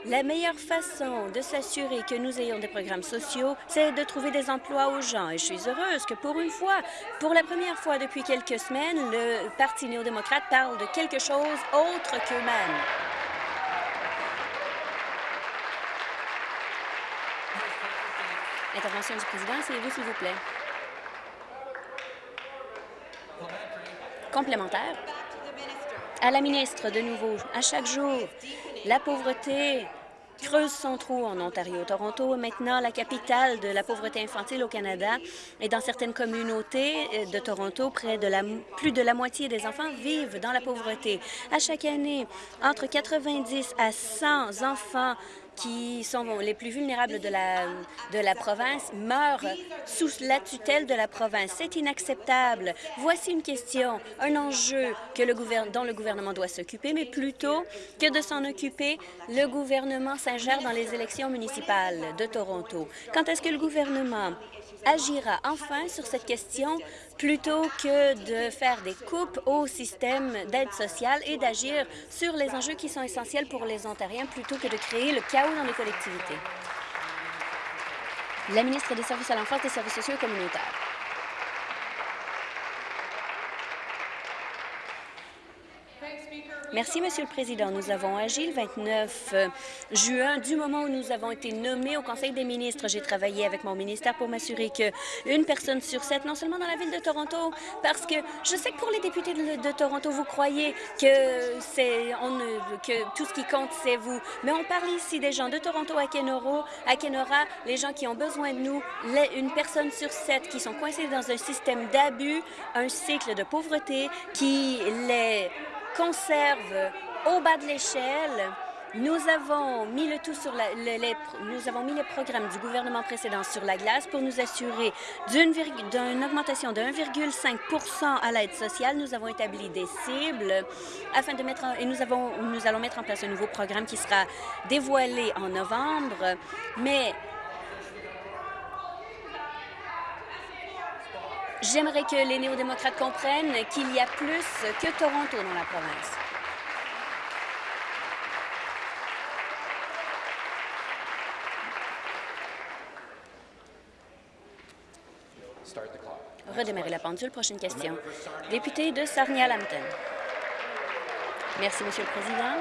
La meilleure façon de s'assurer que nous ayons des programmes sociaux, c'est de trouver des emplois aux gens. Et je suis heureuse que pour une fois, pour la première fois depuis quelques semaines, le Parti néo-démocrate parle de quelque chose autre qu'eux-mêmes. Intervention du président, asseyez-vous, s'il vous plaît. Complémentaire. À la ministre, de nouveau, à chaque jour, la pauvreté creuse son trou en Ontario. Toronto est maintenant la capitale de la pauvreté infantile au Canada et dans certaines communautés euh, de Toronto, près de la, plus de la moitié des enfants vivent dans la pauvreté. À chaque année, entre 90 à 100 enfants qui sont les plus vulnérables de la, province meurent sous la tutelle de la province. C'est inacceptable. Voici une question, un enjeu dont le gouvernement doit s'occuper, mais plutôt que de s'en occuper, le gouvernement s'ingère dans les élections municipales de Toronto. Quand est-ce que le gouvernement agira enfin sur cette question plutôt que de faire des coupes au système d'aide sociale et d'agir sur les enjeux qui sont essentiels pour les Ontariens plutôt que de créer le chaos dans les collectivités. La ministre des Services à l'enfance, des services sociaux et communautaires. Merci, Monsieur le Président. Nous avons agi le 29 euh, juin, du moment où nous avons été nommés au Conseil des ministres. J'ai travaillé avec mon ministère pour m'assurer qu'une personne sur sept, non seulement dans la ville de Toronto, parce que je sais que pour les députés de, Toronto, vous croyez que, on, que tout ce qui compte, c'est vous. Mais on parle ici des gens de Toronto à Kenora, à Kenora, les gens qui ont besoin de nous, une personne sur sept qui sont coincés dans un système d'abus, un cycle de pauvreté qui les conserve au bas de l'échelle. Nous avons mis le tout sur la, nous avons mis les programmes du gouvernement précédent sur la glace pour nous assurer d'une augmentation de 1,5% à l'aide sociale. Nous avons établi des cibles afin de mettre et nous avons nous allons mettre en place un nouveau programme qui sera dévoilé en novembre. Mais J'aimerais que les néo-démocrates comprennent qu'il y a plus que Toronto dans la province. Redémarrer la pendule. Prochaine question. Député de Sarnia-Lambton. Merci, Monsieur le Président.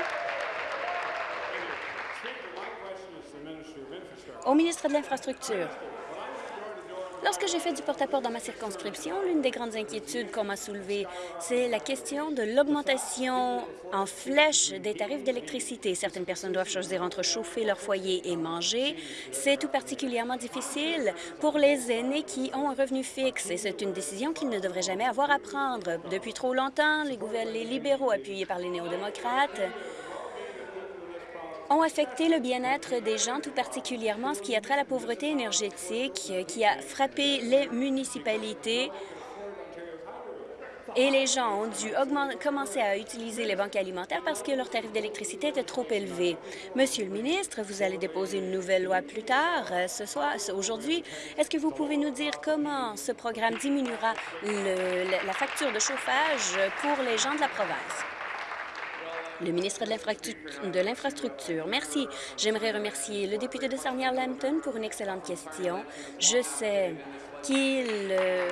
Au ministre de l'Infrastructure. Lorsque j'ai fait du porte-à-porte dans ma circonscription, l'une des grandes inquiétudes qu'on m'a soulevées, c'est la question de l'augmentation en flèche des tarifs d'électricité. Certaines personnes doivent choisir entre chauffer leur foyer et manger. C'est tout particulièrement difficile pour les aînés qui ont un revenu fixe et c'est une décision qu'ils ne devraient jamais avoir à prendre. Depuis trop longtemps, les, les libéraux appuyés par les néo-démocrates ont affecté le bien-être des gens, tout particulièrement ce qui a trait à la pauvreté énergétique, euh, qui a frappé les municipalités et les gens ont dû commencer à utiliser les banques alimentaires parce que leur tarif d'électricité était trop élevé. Monsieur le ministre, vous allez déposer une nouvelle loi plus tard, euh, ce soir, aujourd'hui. Est-ce que vous pouvez nous dire comment ce programme diminuera la facture de chauffage pour les gens de la province? Le ministre de l'Infrastructure. Merci. J'aimerais remercier le député de Sarnier-Lambton pour une excellente question. Je sais qu'il euh,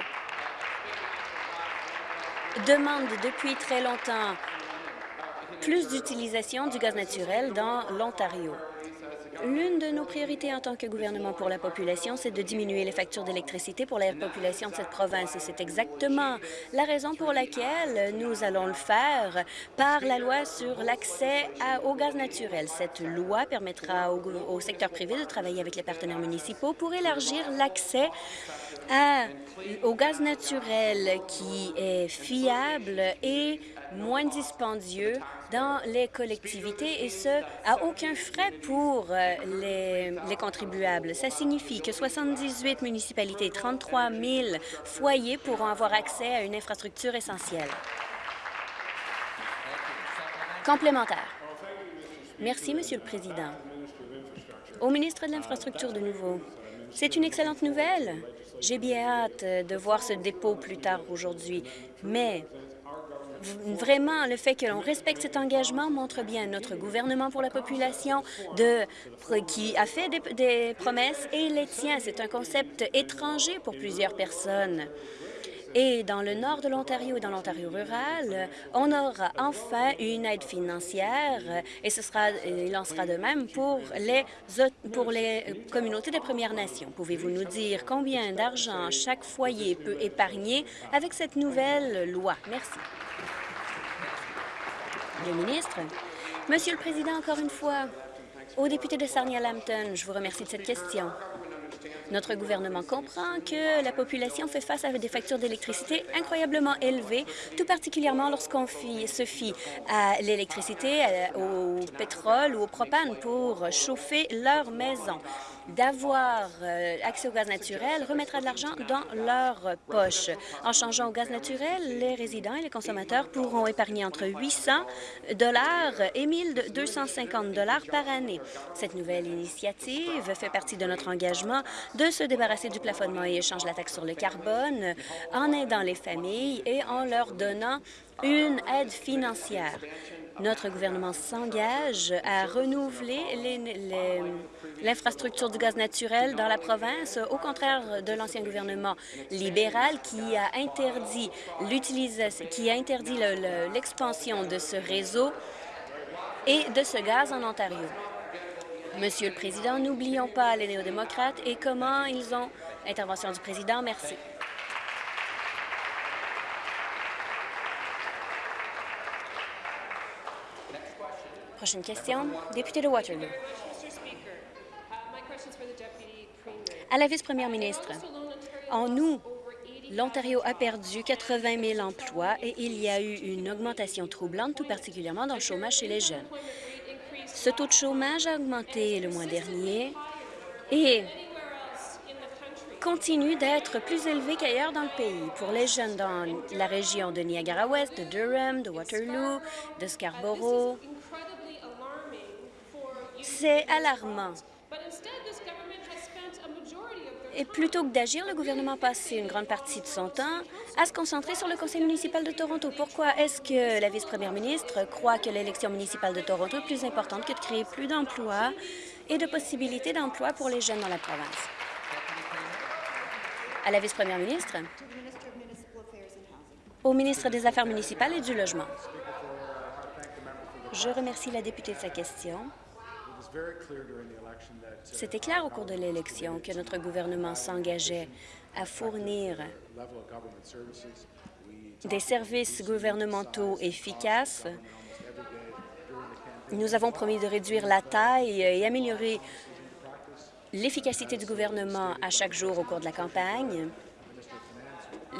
demande depuis très longtemps plus d'utilisation du gaz naturel dans l'Ontario. L'une de nos priorités en tant que gouvernement pour la population, c'est de diminuer les factures d'électricité pour la population de cette province. Et c'est exactement la raison pour laquelle nous allons le faire par la loi sur l'accès au gaz naturel. Cette loi permettra au, secteur privé de travailler avec les partenaires municipaux pour élargir l'accès au gaz naturel qui est fiable et moins dispendieux dans les collectivités et ce, à aucun frais pour euh, les, les contribuables. Ça signifie que 78 municipalités, 33 000 foyers pourront avoir accès à une infrastructure essentielle. Complémentaire. Merci, Monsieur le Président. Au ministre de l'Infrastructure de nouveau. C'est une excellente nouvelle. J'ai bien hâte de voir ce dépôt plus tard aujourd'hui, mais vraiment, le fait que l'on respecte cet engagement montre bien notre gouvernement pour la population qui a fait des promesses et les tient. C'est un concept étranger pour plusieurs personnes. Et dans le nord de l'Ontario et dans l'Ontario rural, on aura enfin une aide financière et ce sera, il en sera de même pour les, pour les communautés des Premières Nations. Pouvez-vous nous dire combien d'argent chaque foyer peut épargner avec cette nouvelle loi? Merci. Le ministre. Monsieur le Président, encore une fois, au député de Sarnia-Lambton, je vous remercie de cette question. Notre gouvernement comprend que la population fait face à des factures d'électricité incroyablement élevées, tout particulièrement lorsqu'on se fie à l'électricité, au pétrole ou au propane pour chauffer leur maison d'avoir euh, accès au gaz naturel remettra de l'argent dans leur poche. En changeant au gaz naturel, les résidents et les consommateurs pourront épargner entre 800 dollars et 1 250 dollars par année. Cette nouvelle initiative fait partie de notre engagement de se débarrasser du plafonnement et échange la taxe sur le carbone en aidant les familles et en leur donnant une aide financière. Notre gouvernement s'engage à renouveler l'infrastructure du gaz naturel dans la province, au contraire de l'ancien gouvernement libéral qui a interdit qui a interdit l'expansion de ce réseau et de ce gaz en Ontario. Monsieur le Président, n'oublions pas les néo-démocrates et comment ils ont... Intervention du Président, merci. Prochaine question, député de Waterloo. À la vice-première ministre, en août, l'Ontario a perdu 80 000 emplois et il y a eu une augmentation troublante, tout particulièrement dans le chômage chez les jeunes. Ce taux de chômage a augmenté le mois dernier et continue d'être plus élevé qu'ailleurs dans le pays. Pour les jeunes dans la région de Niagara-Ouest, de Durham, de Waterloo, de Scarborough, c'est alarmant. Et plutôt que d'agir, le gouvernement a passé une grande partie de son temps à se concentrer sur le conseil municipal de Toronto. Pourquoi est-ce que la vice-première ministre croit que l'élection municipale de Toronto est plus importante que de créer plus d'emplois et de possibilités d'emploi pour les jeunes dans la province? À la vice-première ministre, au ministre des Affaires municipales et du Logement. Je remercie la députée de sa question. C'était clair au cours de l'élection que notre gouvernement s'engageait à fournir des services gouvernementaux efficaces. Nous avons promis de réduire la taille et améliorer l'efficacité du gouvernement à chaque jour au cours de la campagne.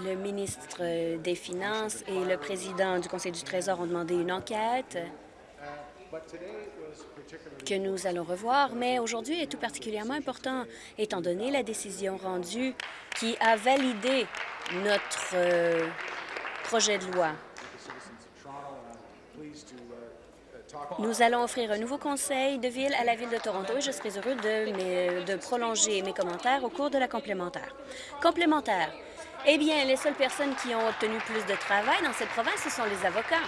Le ministre des Finances et le président du Conseil du Trésor ont demandé une enquête que nous allons revoir, mais aujourd'hui est tout particulièrement important, étant donné la décision rendue qui a validé notre euh, projet de loi. Nous allons offrir un nouveau conseil de ville à la Ville de Toronto et je serai heureux de, de prolonger mes commentaires au cours de la complémentaire. Complémentaire. Eh bien, les seules personnes qui ont obtenu plus de travail dans cette province, ce sont les avocats.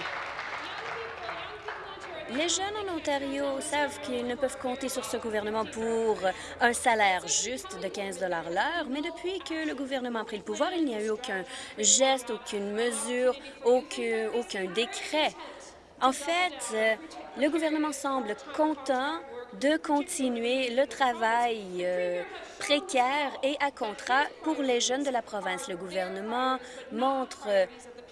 Les jeunes en Ontario savent qu'ils ne peuvent compter sur ce gouvernement pour un salaire juste de 15 l'heure, mais depuis que le gouvernement a pris le pouvoir, il n'y a eu aucun geste, aucune mesure, aucun, décret. En fait, le gouvernement semble content de continuer le travail euh, précaire et à contrat pour les jeunes de la province. Le gouvernement montre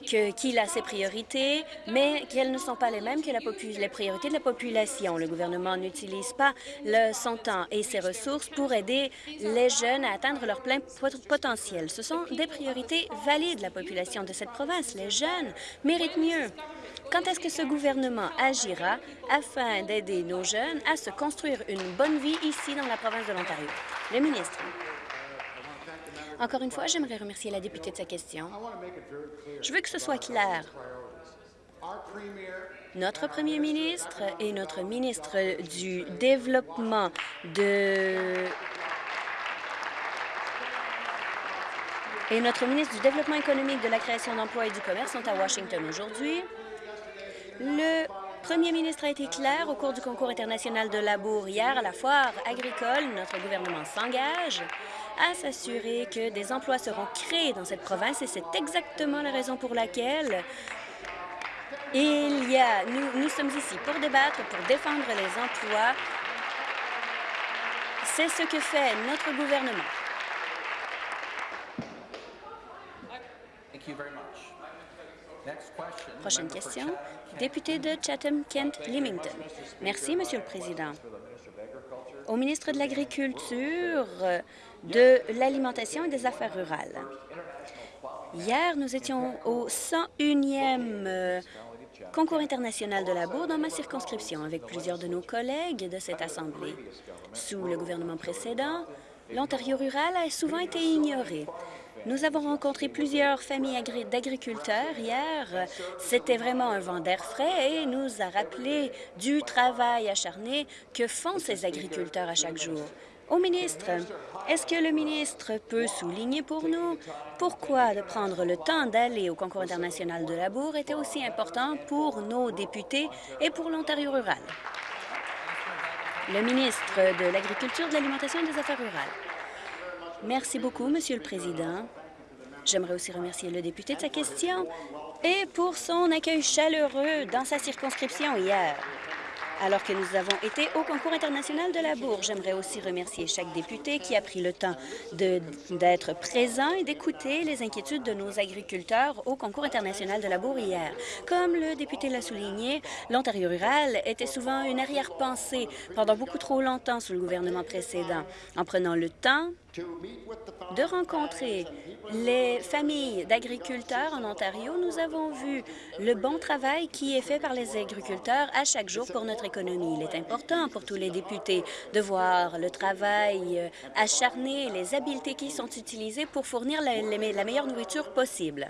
qu'il a ses priorités, mais qu'elles ne sont pas les mêmes que les priorités de la population. Le gouvernement n'utilise pas le, son temps et ses ressources pour aider les jeunes à atteindre leur plein potentiel. Ce sont des priorités valides. La population de cette province, les jeunes, méritent mieux. Quand est-ce que ce gouvernement agira afin d'aider nos jeunes à se construire une bonne vie ici dans la province de l'Ontario? Le ministre. Encore une fois, j'aimerais remercier la députée de sa question. Je veux que ce soit clair. Notre premier ministre et notre ministre du Développement et notre ministre du Développement économique, de la création d'emplois et du commerce sont à Washington aujourd'hui. Le premier ministre a été clair au cours du concours international de labour hier à la foire agricole. Notre gouvernement s'engage à s'assurer que des emplois seront créés dans cette province et c'est exactement la raison pour laquelle il y a, nous, nous sommes ici pour débattre, pour défendre les emplois. C'est ce que fait notre gouvernement. Prochaine question, député de Chatham-Kent-Limington. Merci, Monsieur le Président. Au ministre de l'Agriculture, de l'Alimentation et des Affaires rurales. Hier, nous étions au 101e euh, concours international de la bourre dans ma circonscription avec plusieurs de nos collègues de cette Assemblée. Sous le gouvernement précédent, l'Ontario rural a souvent été ignoré. Nous avons rencontré plusieurs familles d'agriculteurs hier. C'était vraiment un vent d'air frais et nous a rappelé du travail acharné que font ces agriculteurs à chaque jour. Au ministre, est-ce que le ministre peut souligner pour nous pourquoi de prendre le temps d'aller au concours international de la bourre était aussi important pour nos députés et pour l'Ontario rural? Le ministre de l'Agriculture, de l'Alimentation et des Affaires rurales. Merci beaucoup, Monsieur le Président. J'aimerais aussi remercier le député de sa question et pour son accueil chaleureux dans sa circonscription hier. Alors que nous avons été au concours international de la bourre, j'aimerais aussi remercier chaque député qui a pris le temps d'être présent et d'écouter les inquiétudes de nos agriculteurs au concours international de la bourre hier. Comme le député l'a souligné, l'Ontario rural était souvent une arrière-pensée pendant beaucoup trop longtemps sous le gouvernement précédent. En prenant le temps de rencontrer les familles d'agriculteurs en Ontario, nous avons vu le bon travail qui est fait par les agriculteurs à chaque jour pour notre économie. Il est important pour tous les députés de voir le travail euh, acharné, les habiletés qui sont utilisées pour fournir la, la meilleure nourriture possible.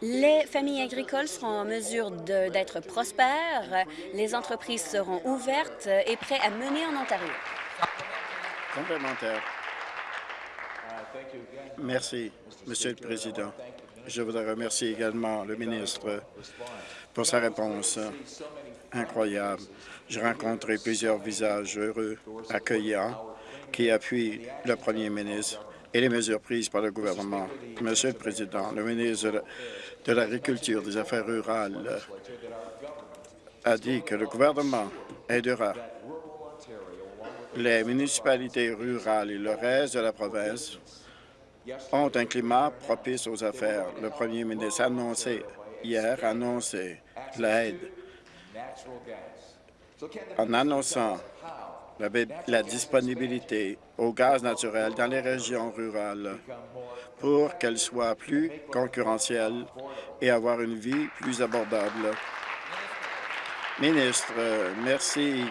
Les familles agricoles seront en mesure d'être prospères, les entreprises seront ouvertes et prêtes à mener en Ontario. Complémentaire. Merci, Monsieur le Président. Je voudrais remercier également le ministre pour sa réponse incroyable. J'ai rencontré plusieurs visages heureux, accueillants, qui appuient le premier ministre et les mesures prises par le gouvernement. Monsieur le Président, le ministre de l'Agriculture, des Affaires rurales a dit que le gouvernement aidera les municipalités rurales et le reste de la province ont un climat propice aux affaires. Le premier ministre a annoncé hier l'aide en annonçant la, la, disponibilité au gaz naturel dans les régions rurales pour qu'elles soient plus concurrentielles et avoir une vie plus abordable. Ministre, merci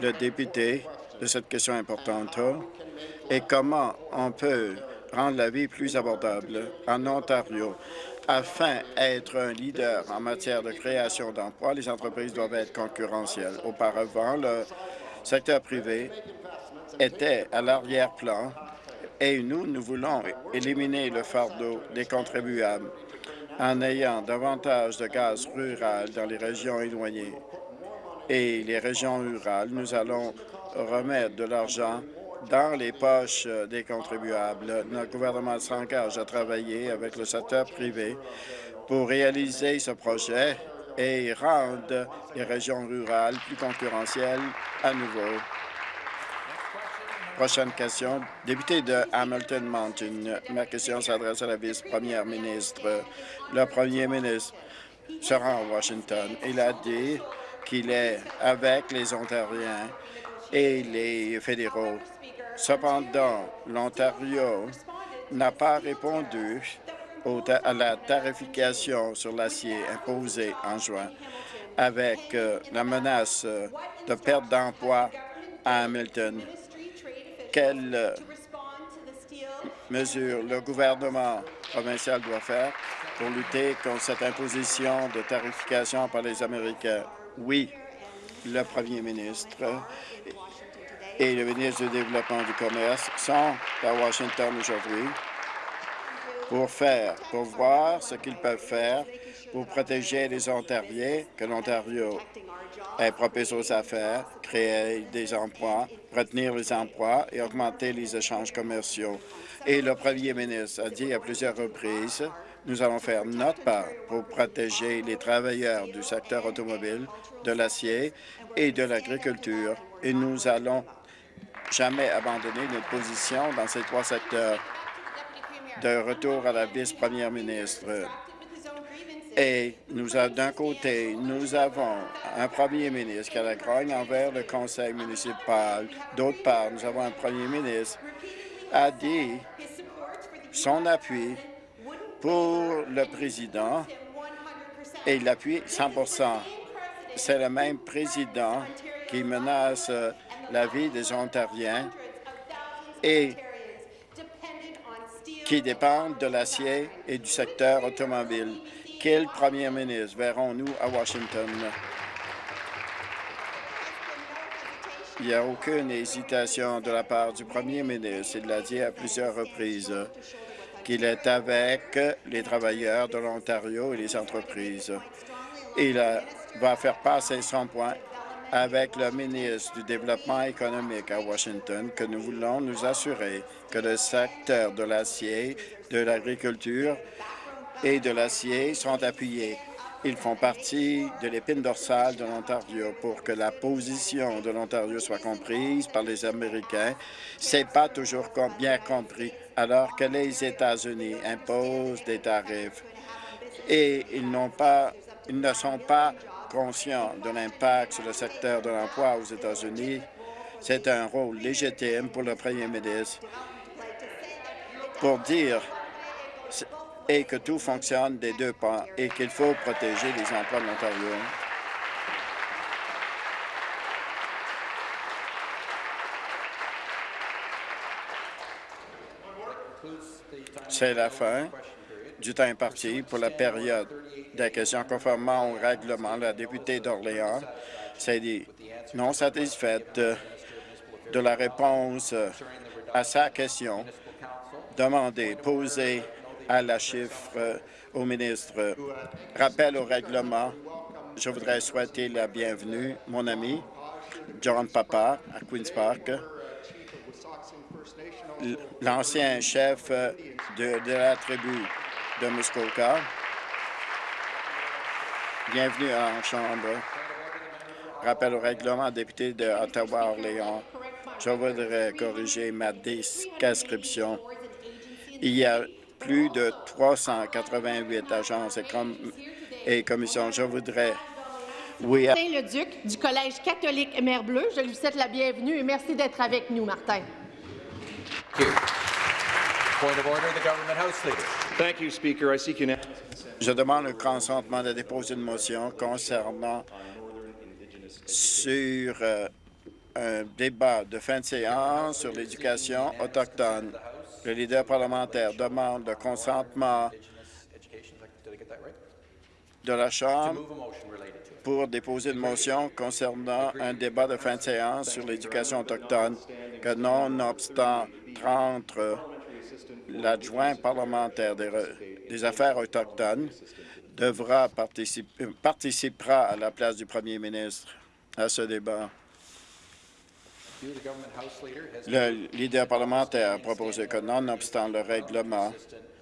le député de cette question importante et comment on peut rendre la vie plus abordable en Ontario. Afin d'être un leader en matière de création d'emplois, les entreprises doivent être concurrentielles. Auparavant, le secteur privé était à l'arrière-plan et nous, nous voulons éliminer le fardeau des contribuables en ayant davantage de gaz rural dans les régions éloignées. Et les régions rurales, nous allons remettre de l'argent dans les poches des contribuables. Notre gouvernement s'engage à travailler avec le secteur privé pour réaliser ce projet et rendre les régions rurales plus concurrentielles à nouveau. Prochaine question. Député de Hamilton Mountain. Ma question s'adresse à la vice-première ministre. Le premier ministre se rend à Washington. Il a dit qu'il est avec les Ontariens et les fédéraux. Cependant, l'Ontario n'a pas répondu à la tarification sur l'acier imposée en juin avec euh, la menace euh, de perte d'emploi à Hamilton. Quelles euh, mesures le gouvernement provincial doit faire pour lutter contre cette imposition de tarification par les Américains? Oui, le premier ministre et le ministre du Développement du Commerce sont à Washington aujourd'hui pour faire, pour voir ce qu'ils peuvent faire pour protéger les Ontariens, que l'Ontario est propice aux affaires, créer des emplois, retenir les emplois et augmenter les échanges commerciaux. Et le premier ministre a dit à plusieurs reprises, nous allons faire notre part pour protéger les travailleurs du secteur automobile, de l'acier et de l'agriculture. Et nous allons jamais abandonner notre position dans ces trois secteurs. De retour à la vice-première ministre. Et nous d'un côté, nous avons un premier ministre qui a la grogne envers le conseil municipal. D'autre part, nous avons un premier ministre qui a dit son appui pour le président et il l'appuie 100% C'est le même président qui menace la vie des Ontariens et qui dépendent de l'acier et du secteur automobile. Quel premier ministre verrons-nous à Washington? Il n'y a aucune hésitation de la part du premier ministre. Il l'a dit à plusieurs reprises qu'il est avec les travailleurs de l'Ontario et les entreprises. Il va faire passer son point avec le ministre du Développement économique à Washington que nous voulons nous assurer que le secteur de l'acier, de l'agriculture et de l'acier sont appuyés. Ils font partie de l'épine dorsale de l'Ontario pour que la position de l'Ontario soit comprise par les Américains. C'est pas toujours bien compris, alors que les États-Unis imposent des tarifs et ils pas, ils ne sont pas conscient de l'impact sur le secteur de l'emploi aux États-Unis. C'est un rôle légitime pour le premier ministre pour dire et que tout fonctionne des deux pas et qu'il faut protéger les emplois de l'Ontario. C'est la fin du temps imparti pour la période des questions conformément au règlement. La députée d'Orléans s'est dit non satisfaite de la réponse à sa question demandée, posée à la chiffre au ministre. Rappel au règlement, je voudrais souhaiter la bienvenue, mon ami John Papa à Queen's Park, l'ancien chef de, de la tribu de Muskoka. Bienvenue en Chambre. Rappel au règlement, député de Ottawa-Orléans. Je voudrais corriger ma description. Il y a plus de 388 agences et, et commissions. Je voudrais oui. Martin Leduc du Collège catholique Mère Bleue. Je lui souhaite la bienvenue et merci d'être avec nous, Martin. Je demande le consentement de déposer une motion concernant sur euh, un débat de fin de séance sur l'éducation autochtone. Le leader parlementaire demande le consentement de la Chambre pour déposer une motion concernant un débat de fin de séance sur l'éducation autochtone que, nonobstant entre l'adjoint parlementaire des, affaires autochtones devra participer, participera à la place du premier ministre à ce débat. Le leader parlementaire a proposé que, nonobstant le règlement,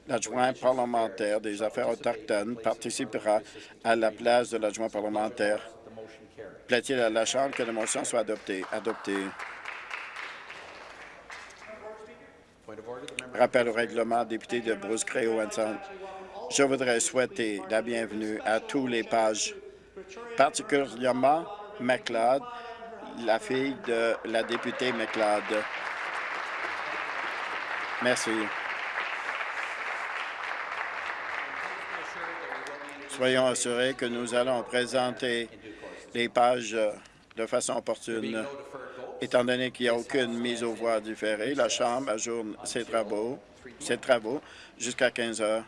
l'adjoint parlementaire des affaires autochtones participera à la place de l'adjoint parlementaire. Plaît-il à la Chambre que la motion soit adoptée? Adoptée. Rappel au règlement, député de Bruce Créo Ensemble. Je voudrais souhaiter la bienvenue à tous les pages, particulièrement McLeod, la fille de la députée McLeod. Merci. Soyons assurés que nous allons présenter les pages de façon opportune. Étant donné qu'il n'y a aucune mise aux voix différée, la Chambre ajourne ses travaux, ses travaux jusqu'à 15 heures.